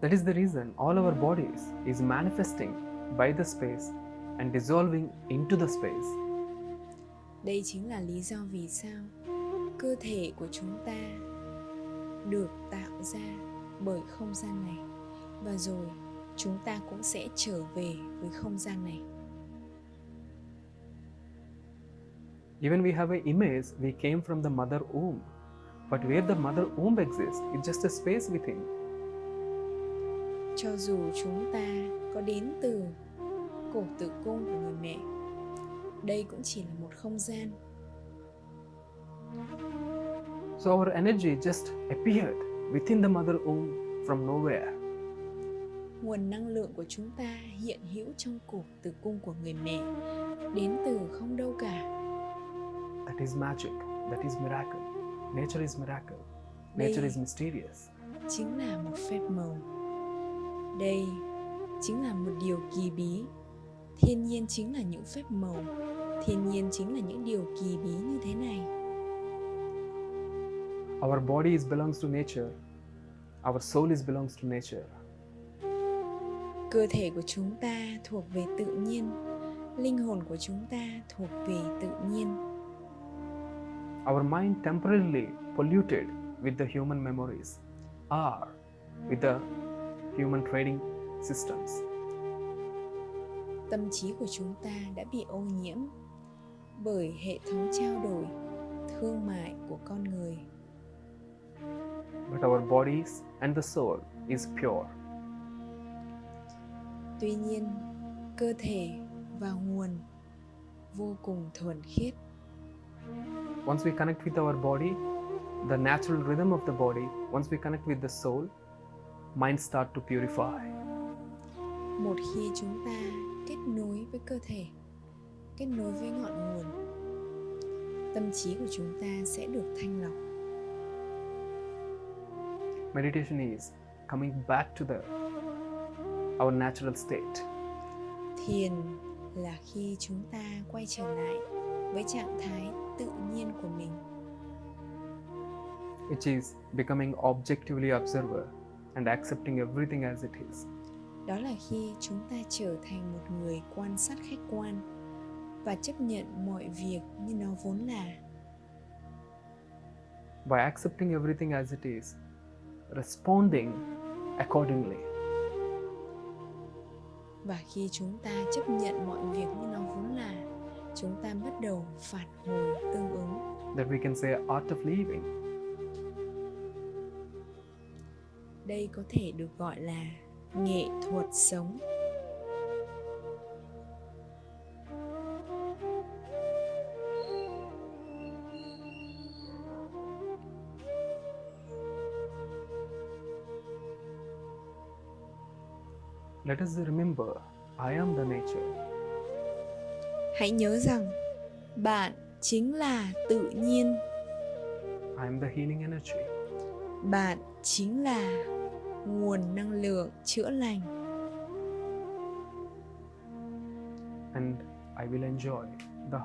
That is the reason all our bodies is manifesting by the space and dissolving into the space. Đây chính là lý do vì sao cơ thể của chúng ta được tạo ra bởi không gian này. Và rồi chúng ta cũng sẽ trở về với không gian này. Even we have an image we came from the mother womb. But where the mother womb exists it's just a space within. Cho dù chúng ta có đến từ cổ tử cung của người mẹ đây cũng chỉ là một không gian so our energy just appeared within the mother womb from nowhere nguồn năng lượng của chúng ta hiện hữu trong cổ tử cung của người mẹ đến từ không đâu cả That is magic. That is miracle. Nature is miracle. Nature Đây- is mysterious. chính là một phép màu đây chính là một điều kỳ bí thiên nhiên chính là những phép màu thiên nhiên chính là những điều kỳ bí như thế này Our bodies belongs to nature. Our soul is belongs to nature. cơ thể của chúng ta thuộc về tự nhiên linh hồn của chúng ta thuộc về tự nhiên Our mind temporarily polluted with the human memories or with the human trading systems. Tâm trí của chúng ta đã bị ô nhiễm bởi hệ thống trao đổi thương mại của con người But our bodies and the soul is pure. tuy nhiên cơ thể và nguồn vô cùng thuần khiết Once we connect with our body, the natural rhythm of the body, once we connect with the soul, mind start to purify. một khi chúng ta kết nối với cơ thể kết nối với ngọn nguồn. Tâm trí của chúng ta sẽ được thanh lọc. Meditation is coming back to the our natural state. Thiền là khi chúng ta quay trở lại với trạng thái tự nhiên của mình. Which is becoming objectively observer and accepting everything as it is đó là khi chúng ta trở thành một người quan sát khách quan và chấp nhận mọi việc như nó vốn là. By accepting everything as it is responding accordingly. Và khi chúng ta chấp nhận mọi việc như nó vốn là chúng ta bắt đầu phản hồi tương ứng. That we can say art of living. Đây có thể được gọi là nghệ thuật sống. Let us remember i am the nature. Hãy nhớ rằng bạn chính là tự nhiên. I am the healing energy. Bạn chính là nguồn năng lượng chữa lành and I will enjoy the,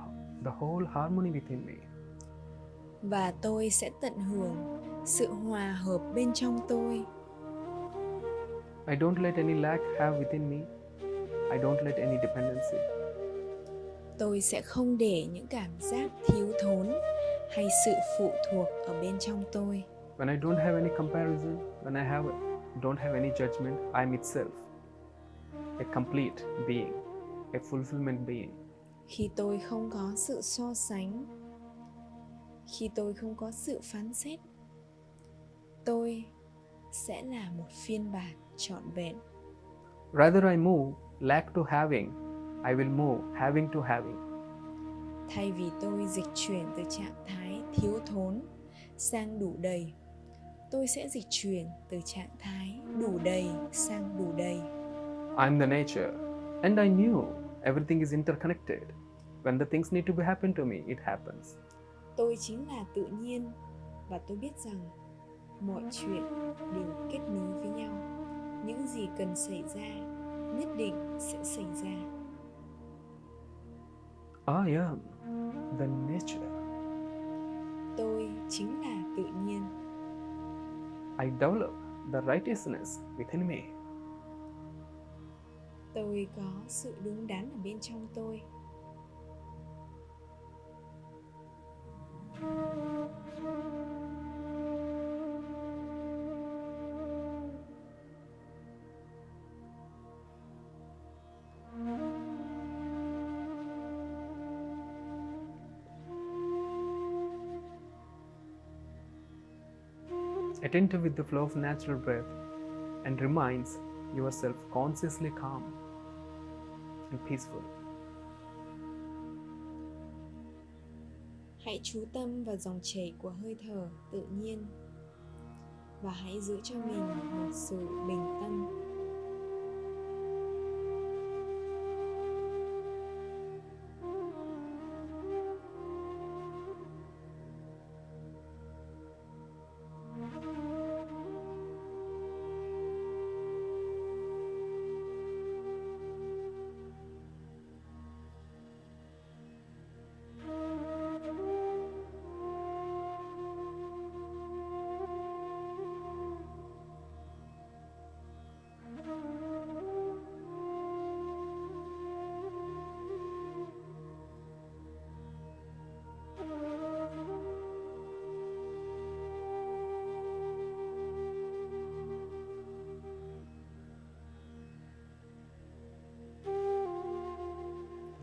the whole harmony within me. và tôi sẽ tận hưởng sự hòa hợp bên trong tôi I don't let any lack have within me. I don't let any dependency. tôi sẽ không để những cảm giác thiếu thốn hay sự phụ thuộc ở bên trong tôi When I don't have any comparison, when I have don't have any judgment, I am itself a complete being, a fulfillment being. khi tôi không có sự so sánh khi tôi không có sự phán xét tôi sẽ là một phiên bản trọn vẹn Rather I move lack to having, I will move having to having. thay vì tôi dịch chuyển từ trạng thái thiếu thốn sang đủ đầy tôi sẽ dịch chuyển từ trạng thái đủ đầy sang đủ đầy I'm the nature, and I knew everything is interconnected. When the things need to be happen to me, it happens. tôi chính là tự nhiên và tôi biết rằng mọi chuyện đều kết nối với nhau những gì cần xảy ra nhất định sẽ xảy ra I am the nature. tôi chính là tự nhiên I develop the righteousness within me. tôi có sự đúng đắn ở bên trong tôi Attentive with the flow of natural breath and reminds yourself consciously calm and peaceful. hãy chú tâm vào dòng chảy của hơi thở tự nhiên và hãy giữ cho mình một sự bình tâm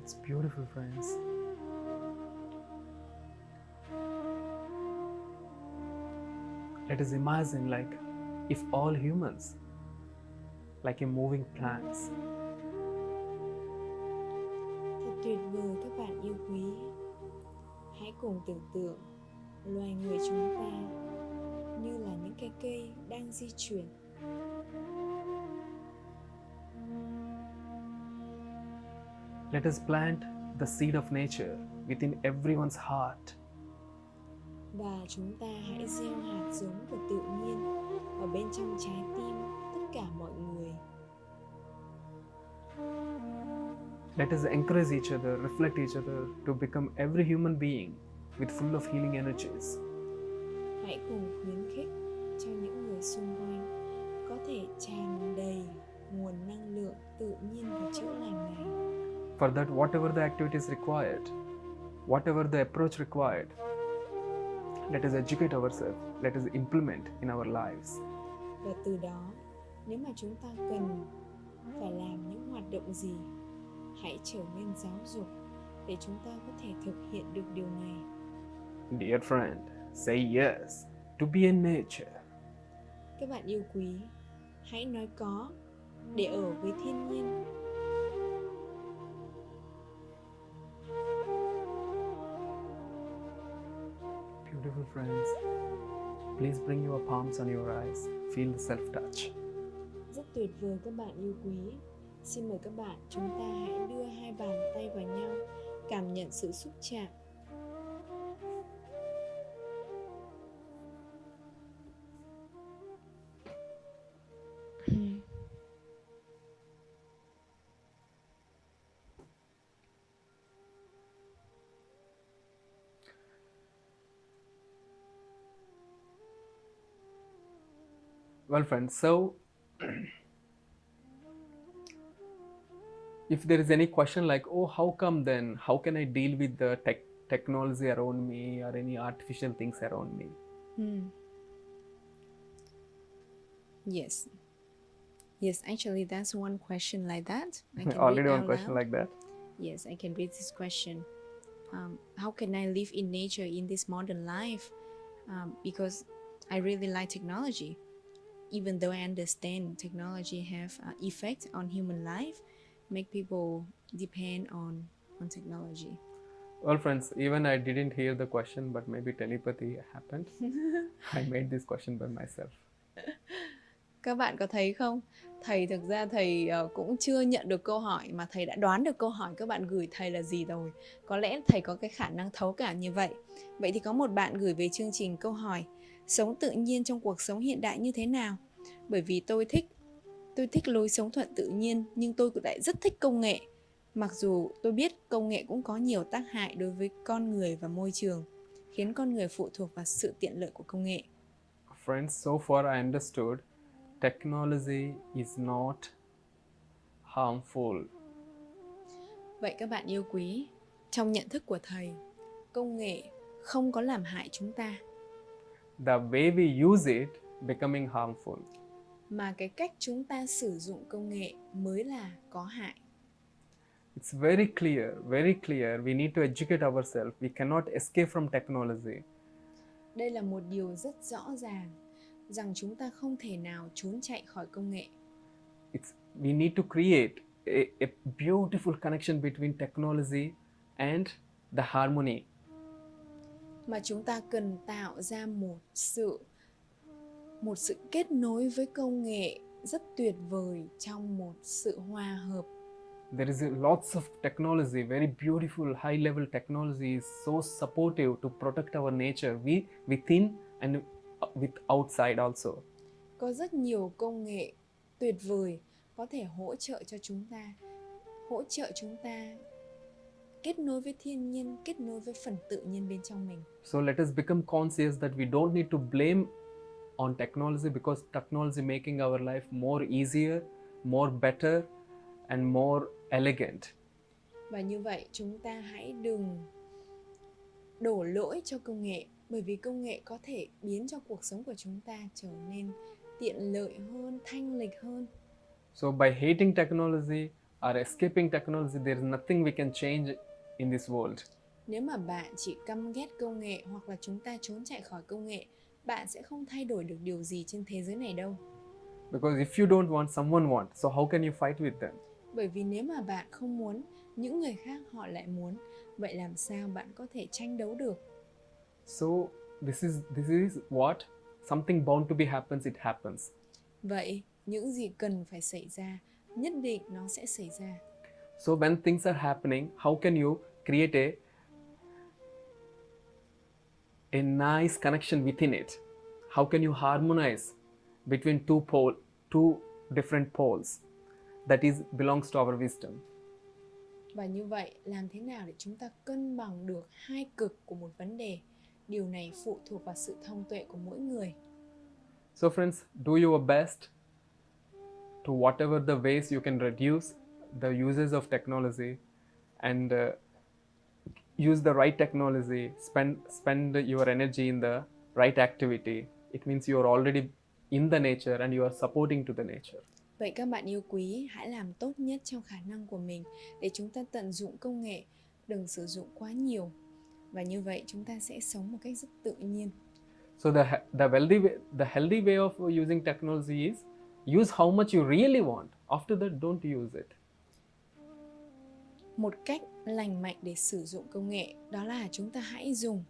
It's beautiful, friends. Let us imagine like if all humans, like a moving plants, thật tuyệt vời các bạn yêu quý. Hãy cùng tưởng tượng loài người chúng ta như là những cái cây đang di chuyển. Let us plant the seed of nature within everyone's heart. và chúng ta hãy gieo hạt giống của tự nhiên ở bên trong trái tim tất cả mọi người Let us encourage each other, reflect each other to become every human being with full of healing energies. hãy cùng khuyến khích cho những người xung quanh có thể tràn đầy nguồn năng lượng tự nhiên và chữa lành này For that, whatever the activities required, whatever the approach required, let us educate ourselves, let us implement in our lives. và từ đó nếu mà chúng ta cần phải làm những hoạt động gì hãy trở nên giáo dục để chúng ta có thể thực hiện được điều này Dear friend, say yes to be in nature. các bạn yêu quý hãy nói có để ở với thiên nhiên friends, please bring your palms on your eyes, feel the self touch. rất tuyệt vời các bạn yêu quý. Xin mời các bạn chúng ta hãy đưa hai bàn tay vào nhau cảm nhận sự xúc chạm. Well, friends, so if there is any question like, oh, how come then? How can I deal with the tech technology around me or any artificial things around me? Hmm. Yes. Yes, actually, that's one question like that. I can Already one question loud. like that. Yes, I can read this question. Um, how can I live in nature in this modern life? Um, because I really like technology. Even though I understand technology have uh, effect on human life, make people depend on on technology. Well, friends, even I didn't hear the question, but maybe telepathy happened. [laughs] I made this question by myself. [laughs] Các bạn có thấy không? Thầy thực ra thầy ờ, cũng chưa nhận được câu hỏi mà thầy đã đoán được câu hỏi các bạn gửi thầy là gì rồi. Có lẽ thầy có cái khả năng thấu cảm như vậy. Vậy thì có một bạn gửi về chương trình câu hỏi sống tự nhiên trong cuộc sống hiện đại như thế nào? Bởi vì tôi thích tôi thích lối sống thuận tự nhiên nhưng tôi cũng lại rất thích công nghệ. Mặc dù tôi biết công nghệ cũng có nhiều tác hại đối với con người và môi trường, khiến con người phụ thuộc vào sự tiện lợi của công nghệ. Friends, so far I understood technology is not harmful. Vậy các bạn yêu quý, trong nhận thức của thầy, công nghệ không có làm hại chúng ta, The way we use it becoming harmful. Mà cái cách chúng ta sử dụng công nghệ mới là có hại. It's very clear, very clear. We need to educate ourselves. We cannot escape from technology. Đây là một điều rất rõ ràng rằng chúng ta không thể nào trốn chạy khỏi công nghệ. It's we need to create a, a beautiful connection between technology and the harmony. mà chúng ta cần tạo ra một sự một sự kết nối với công nghệ rất tuyệt vời trong một sự hòa hợp There is a lots of technology, very beautiful high level technology is so supportive to protect our nature we, within and with outside also. có rất nhiều công nghệ tuyệt vời có thể hỗ trợ cho chúng ta hỗ trợ chúng ta kết nối với thiên nhiên kết nối với phần tự nhiên bên trong mình So let us become conscious that we don't need to blame on technology because technology making our life more easier, more better and more elegant. và như vậy chúng ta hãy đừng đổ lỗi cho công nghệ bởi vì công nghệ có thể biến cho cuộc sống của chúng ta trở nên tiện lợi hơn thanh lịch hơn So by hating technology or escaping technology there is nothing we can change in this world. nếu mà bạn chỉ căm ghét công nghệ hoặc là chúng ta trốn chạy khỏi công nghệ bạn sẽ không thay đổi được điều gì trên thế giới này đâu. Because if you don't want someone wants, so how can you fight with them? bởi vì nếu mà bạn không muốn những người khác họ lại muốn. Vậy làm sao bạn có thể tranh đấu được? So this is this is what something bound to be happens it happens. vậy những gì cần phải xảy ra nhất định nó sẽ xảy ra. So when things are happening, how can you create a a nice connection within it? How can you harmonize between two pole two different poles that is belongs to our wisdom? và như vậy làm thế nào để chúng ta cân bằng được hai cực của một vấn đề điều này phụ thuộc vào sự thông tuệ của mỗi người So friends, do your best to whatever the ways you can reduce the uses of technology and uh, use the right technology spend spend your energy in the right activity. It means you are already in the nature and you are supporting to the nature. Vậy các bạn yêu quý hãy làm tốt nhất trong khả năng của mình để chúng ta tận dụng công nghệ. Đừng sử dụng quá nhiều. Và như vậy chúng ta sẽ sống một cách rất tự nhiên. So the the healthy way, the healthy way of using technology is use how much you really want. After that don't use it một cách lành mạnh để sử dụng công nghệ đó là chúng ta hãy dùng.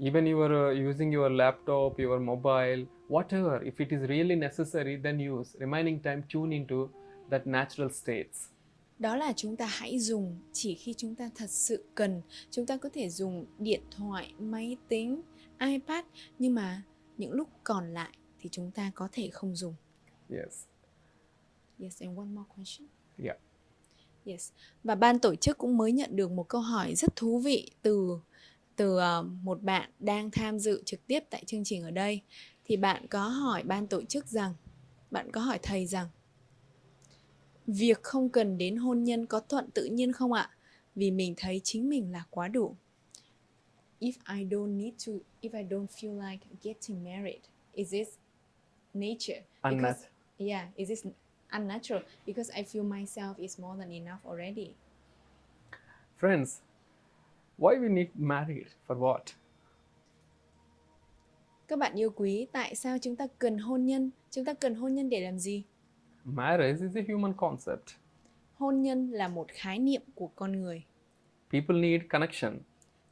Even you are uh, using your laptop your mobile whatever if it is really necessary then use. Remaining time tune into that natural states. Đó là chúng ta hãy dùng chỉ khi chúng ta thật sự cần. Chúng ta có thể dùng điện thoại máy tính ipad nhưng mà những lúc còn lại thì chúng ta có thể không dùng. Yes. Yes and one more question. Yeah Yes. Và ban tổ chức cũng mới nhận được một câu hỏi rất thú vị từ từ ờ, một bạn đang tham dự trực tiếp tại chương trình ở đây. thì bạn có hỏi ban tổ chức rằng bạn có hỏi thầy rằng việc không cần đến hôn nhân có thuận tự nhiên không ạ? Vì mình thấy chính mình là quá đủ. If I don't need to, if I don't feel like getting married, is this nature? Unnat- Because, yeah, is this unnatural? Because I feel myself is more than enough already. Friends, why we need married? For what? Các bạn yêu quý, tại sao chúng ta cần hôn nhân? Chúng ta cần hôn nhân để làm gì? Marriage is a human concept. Hôn nhân là một khái niệm của con người. People need connection.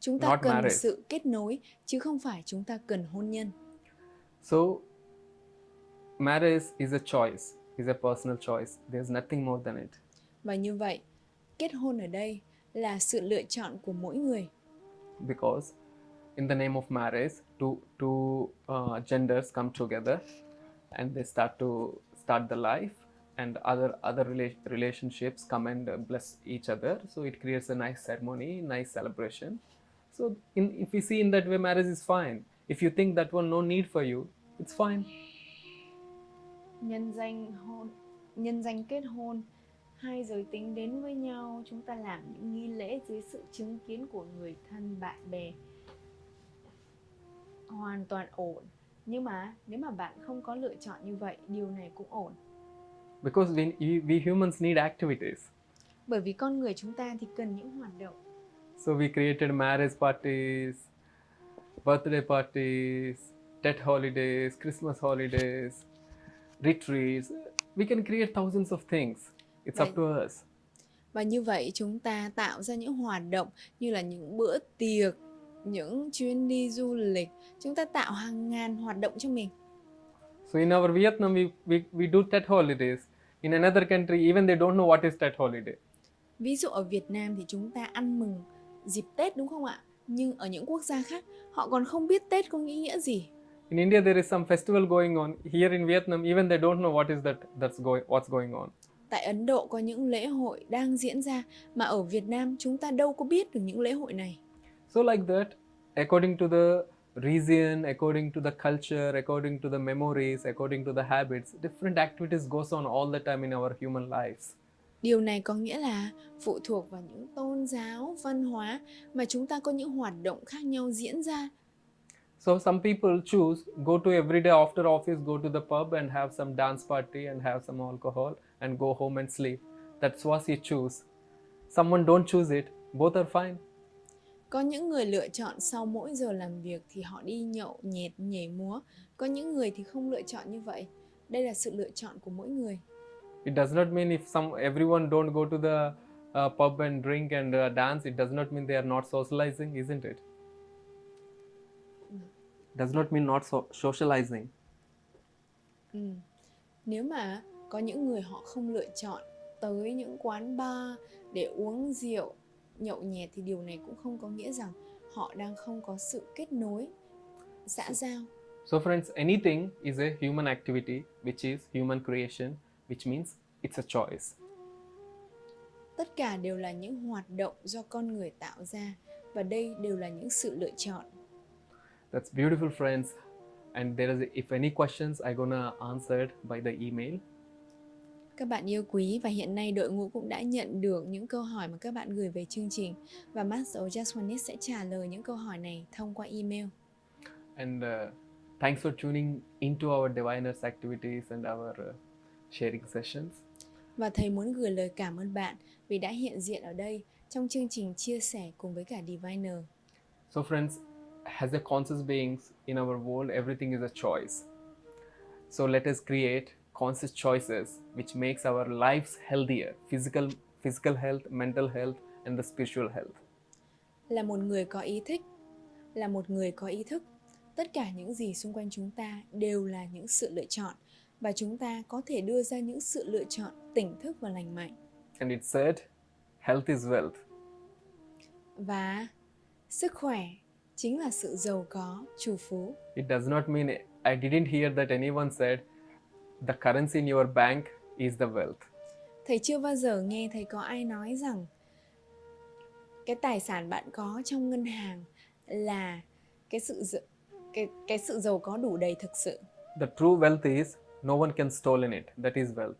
Chúng ta cần marriage. sự kết nối chứ không phải chúng ta cần hôn nhân. So, marriage is a choice, is a personal choice. There's nothing more than it. Và như vậy, kết hôn ở đây là sự lựa chọn của mỗi người. Because in the name of marriage, two, two uh, genders come together and they start to start the life and other other rela- relationships come and bless each other so it creates a nice ceremony nice celebration so in, if we see in that way marriage is fine if you think that one no need for you it's fine nhân danh hôn nhân danh kết hôn hai giới tính đến với nhau chúng ta làm những nghi lễ dưới sự chứng kiến của người thân bạn bè. Hoàn toàn ổn. Nhưng mà nếu mà bạn không có lựa chọn như vậy điều này cũng ổn. Because we, we, humans need activities. Bởi vì con người chúng ta thì cần những hoạt động. so we created marriage parties birthday parties death holidays christmas holidays retreats we can create thousands of things it's up to us Và như vậy chúng ta tạo ra những hoạt động như là những bữa tiệc, những chuyến đi du lịch. Chúng ta tạo hàng ngàn hoạt động cho mình. So in our Vietnam, we, we, we do Tet holidays. In another country, even they don't know what is Tet holiday. Ví dụ ở Việt Nam thì chúng ta ăn mừng dịp Tết đúng không ạ? Nhưng ở những quốc gia khác họ còn không biết Tết có ý nghĩa gì. In India, there is some festival going on. Here in Vietnam, even they don't know what is that that's going what's going on. Tại Ấn Độ có những lễ hội đang diễn ra mà ở Việt Nam chúng ta đâu có biết được những lễ hội này. So like that, according to the region, according to the culture, according to the memories, according to the habits, different activities goes on all the time in our human lives. Điều này có nghĩa là phụ thuộc vào những tôn giáo, văn hóa mà chúng ta có những hoạt động khác nhau diễn ra. So some people choose go to every day after office, go to the pub and have some dance party and have some alcohol and go home and sleep. That's what you choose. Someone don't choose it. Both are fine. Có những người lựa chọn sau mỗi giờ làm việc thì họ đi nhậu, nhẹt, nhảy múa. Có những người thì không lựa chọn như vậy. Đây là sự lựa chọn của mỗi người. It does not mean if some everyone don't go to the uh, pub and drink and uh, dance. It does not mean they are not socializing, isn't it? Does not mean not so- socializing. Ừ. Nếu mà có những người họ không lựa chọn tới những quán bar để uống rượu, nhậu nhẹt thì điều này cũng không có nghĩa rằng họ đang không có sự kết nối, xã giao. So, friends, anything is a human activity, which is human creation, which means it's a choice. Tất cả đều là những hoạt động do con người tạo ra và đây đều là những sự lựa chọn. That's beautiful, friends. And there is, if any questions, I'm gonna answer it by the email. Các bạn yêu quý và hiện nay đội ngũ cũng đã nhận được những câu hỏi mà các bạn gửi về chương trình và Master Just One sẽ trả lời những câu hỏi này thông qua email. And uh, thanks for tuning into our diviners activities and our uh, sharing sessions. Và thầy muốn gửi lời cảm ơn bạn vì đã hiện diện ở đây trong chương trình chia sẻ cùng với cả Diviner. So, friends, as a conscious beings in our world, everything is a choice. So, let us create conscious choices which makes our lives healthier physical physical health mental health and the spiritual health Là một người có ý thích, là một người có ý thức, tất cả những gì xung quanh chúng ta đều là những sự lựa chọn và chúng ta có thể đưa ra những sự lựa chọn tỉnh thức và lành mạnh. and it said health is wealth Và sức khỏe chính là sự giàu có, chủ phú. it does not mean i didn't hear that anyone said the currency in your bank is the wealth Thầy chưa bao giờ nghe thầy có ai nói rằng cái tài sản bạn có trong ngân hàng là cái sự cái cái sự giàu có đủ đầy thực sự The true wealth is no one can stolen it. That is wealth.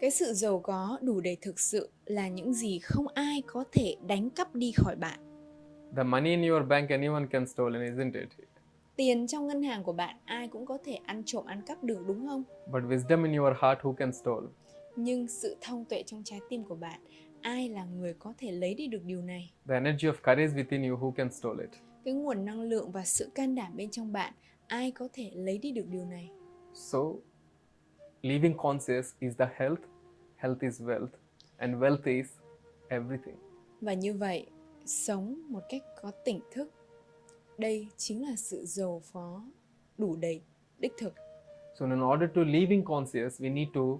cái sự giàu có đủ đầy thực sự là những gì không ai có thể đánh cắp đi khỏi bạn The money in your bank anyone can stolen, isn't it? tiền trong ngân hàng của bạn ai cũng có thể ăn trộm ăn cắp được đúng không But wisdom in your heart, who can stole? nhưng sự thông tuệ trong trái tim của bạn ai là người có thể lấy đi được điều này The energy of courage within you, who can stole it? cái nguồn năng lượng và sự can đảm bên trong bạn ai có thể lấy đi được điều này So, living conscious is the health, health is wealth, and wealth is everything. và như vậy sống một cách có tỉnh thức đây chính là sự giàu phó đủ đầy đích thực So, in order to living conscious, we need to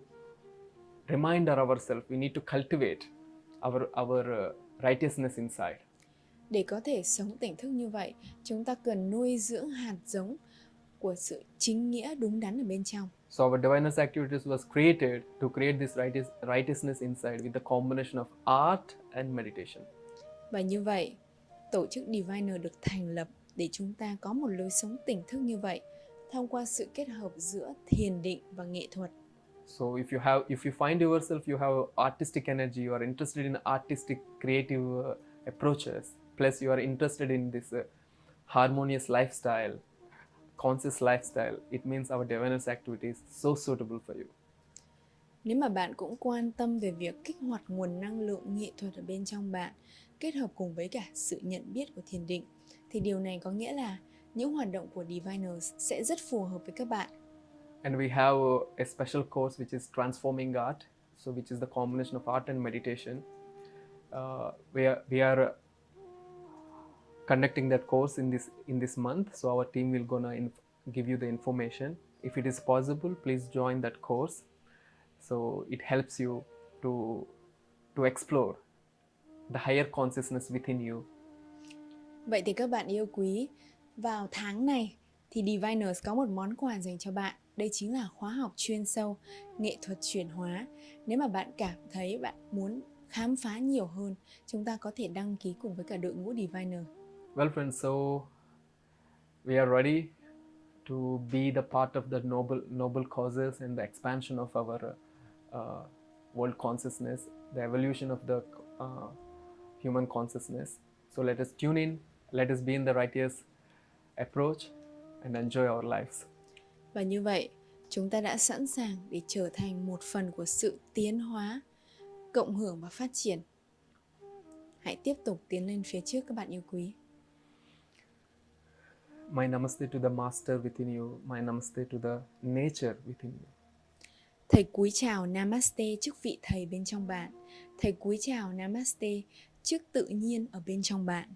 remind ourselves, we need to cultivate our our uh, righteousness inside. để có thể sống tỉnh thức như vậy chúng ta cần nuôi dưỡng hạt giống của sự chính nghĩa đúng đắn ở bên trong So, our divineness activities was created to create this righteous, righteousness inside with the combination of art and meditation. Và như vậy tổ chức Diviner được thành lập để chúng ta có một lối sống tỉnh thức như vậy thông qua sự kết hợp giữa thiền định và nghệ thuật So, if you have, if you find yourself, you have artistic energy, you are interested in artistic, creative uh, approaches, plus you are interested in this uh, harmonious lifestyle, conscious lifestyle, it means our divineness activity is so suitable for you. Nếu mà bạn cũng quan tâm về việc kích hoạt nguồn năng lượng nghệ thuật ở bên trong bạn, kết hợp cùng với cả sự nhận biết của thiền định, thì điều này có nghĩa là những hoạt động của Diviners sẽ rất phù hợp với các bạn. And we have a special course which is transforming art, so which is the combination of art and meditation. Uh, we are we are uh, conducting that course in this in this month, so our team will gonna give you the information. If it is possible, please join that course. So it helps you to to explore the higher consciousness within you Vậy thì các bạn yêu quý, vào tháng này thì Diviners có một món quà dành cho bạn. Đây chính là khóa học chuyên sâu nghệ thuật chuyển hóa. Nếu mà bạn cảm thấy bạn muốn khám phá nhiều hơn, chúng ta có thể đăng ký cùng với cả đội ngũ Diviner. Well, friends, so we are ready to be the part of the noble noble causes and the expansion of our uh, world consciousness, the evolution of the uh, human consciousness. So let us tune in, let us be in the righteous approach, and enjoy our lives. Và như vậy, chúng ta đã sẵn sàng để trở thành một phần của sự tiến hóa, cộng hưởng và phát triển. Hãy tiếp tục tiến lên phía trước các bạn yêu quý. My namaste to the master within you, my namaste to the nature within you. Thầy cúi chào Namaste trước vị thầy bên trong bạn. Thầy cúi chào Namaste trước tự nhiên ở bên trong bạn.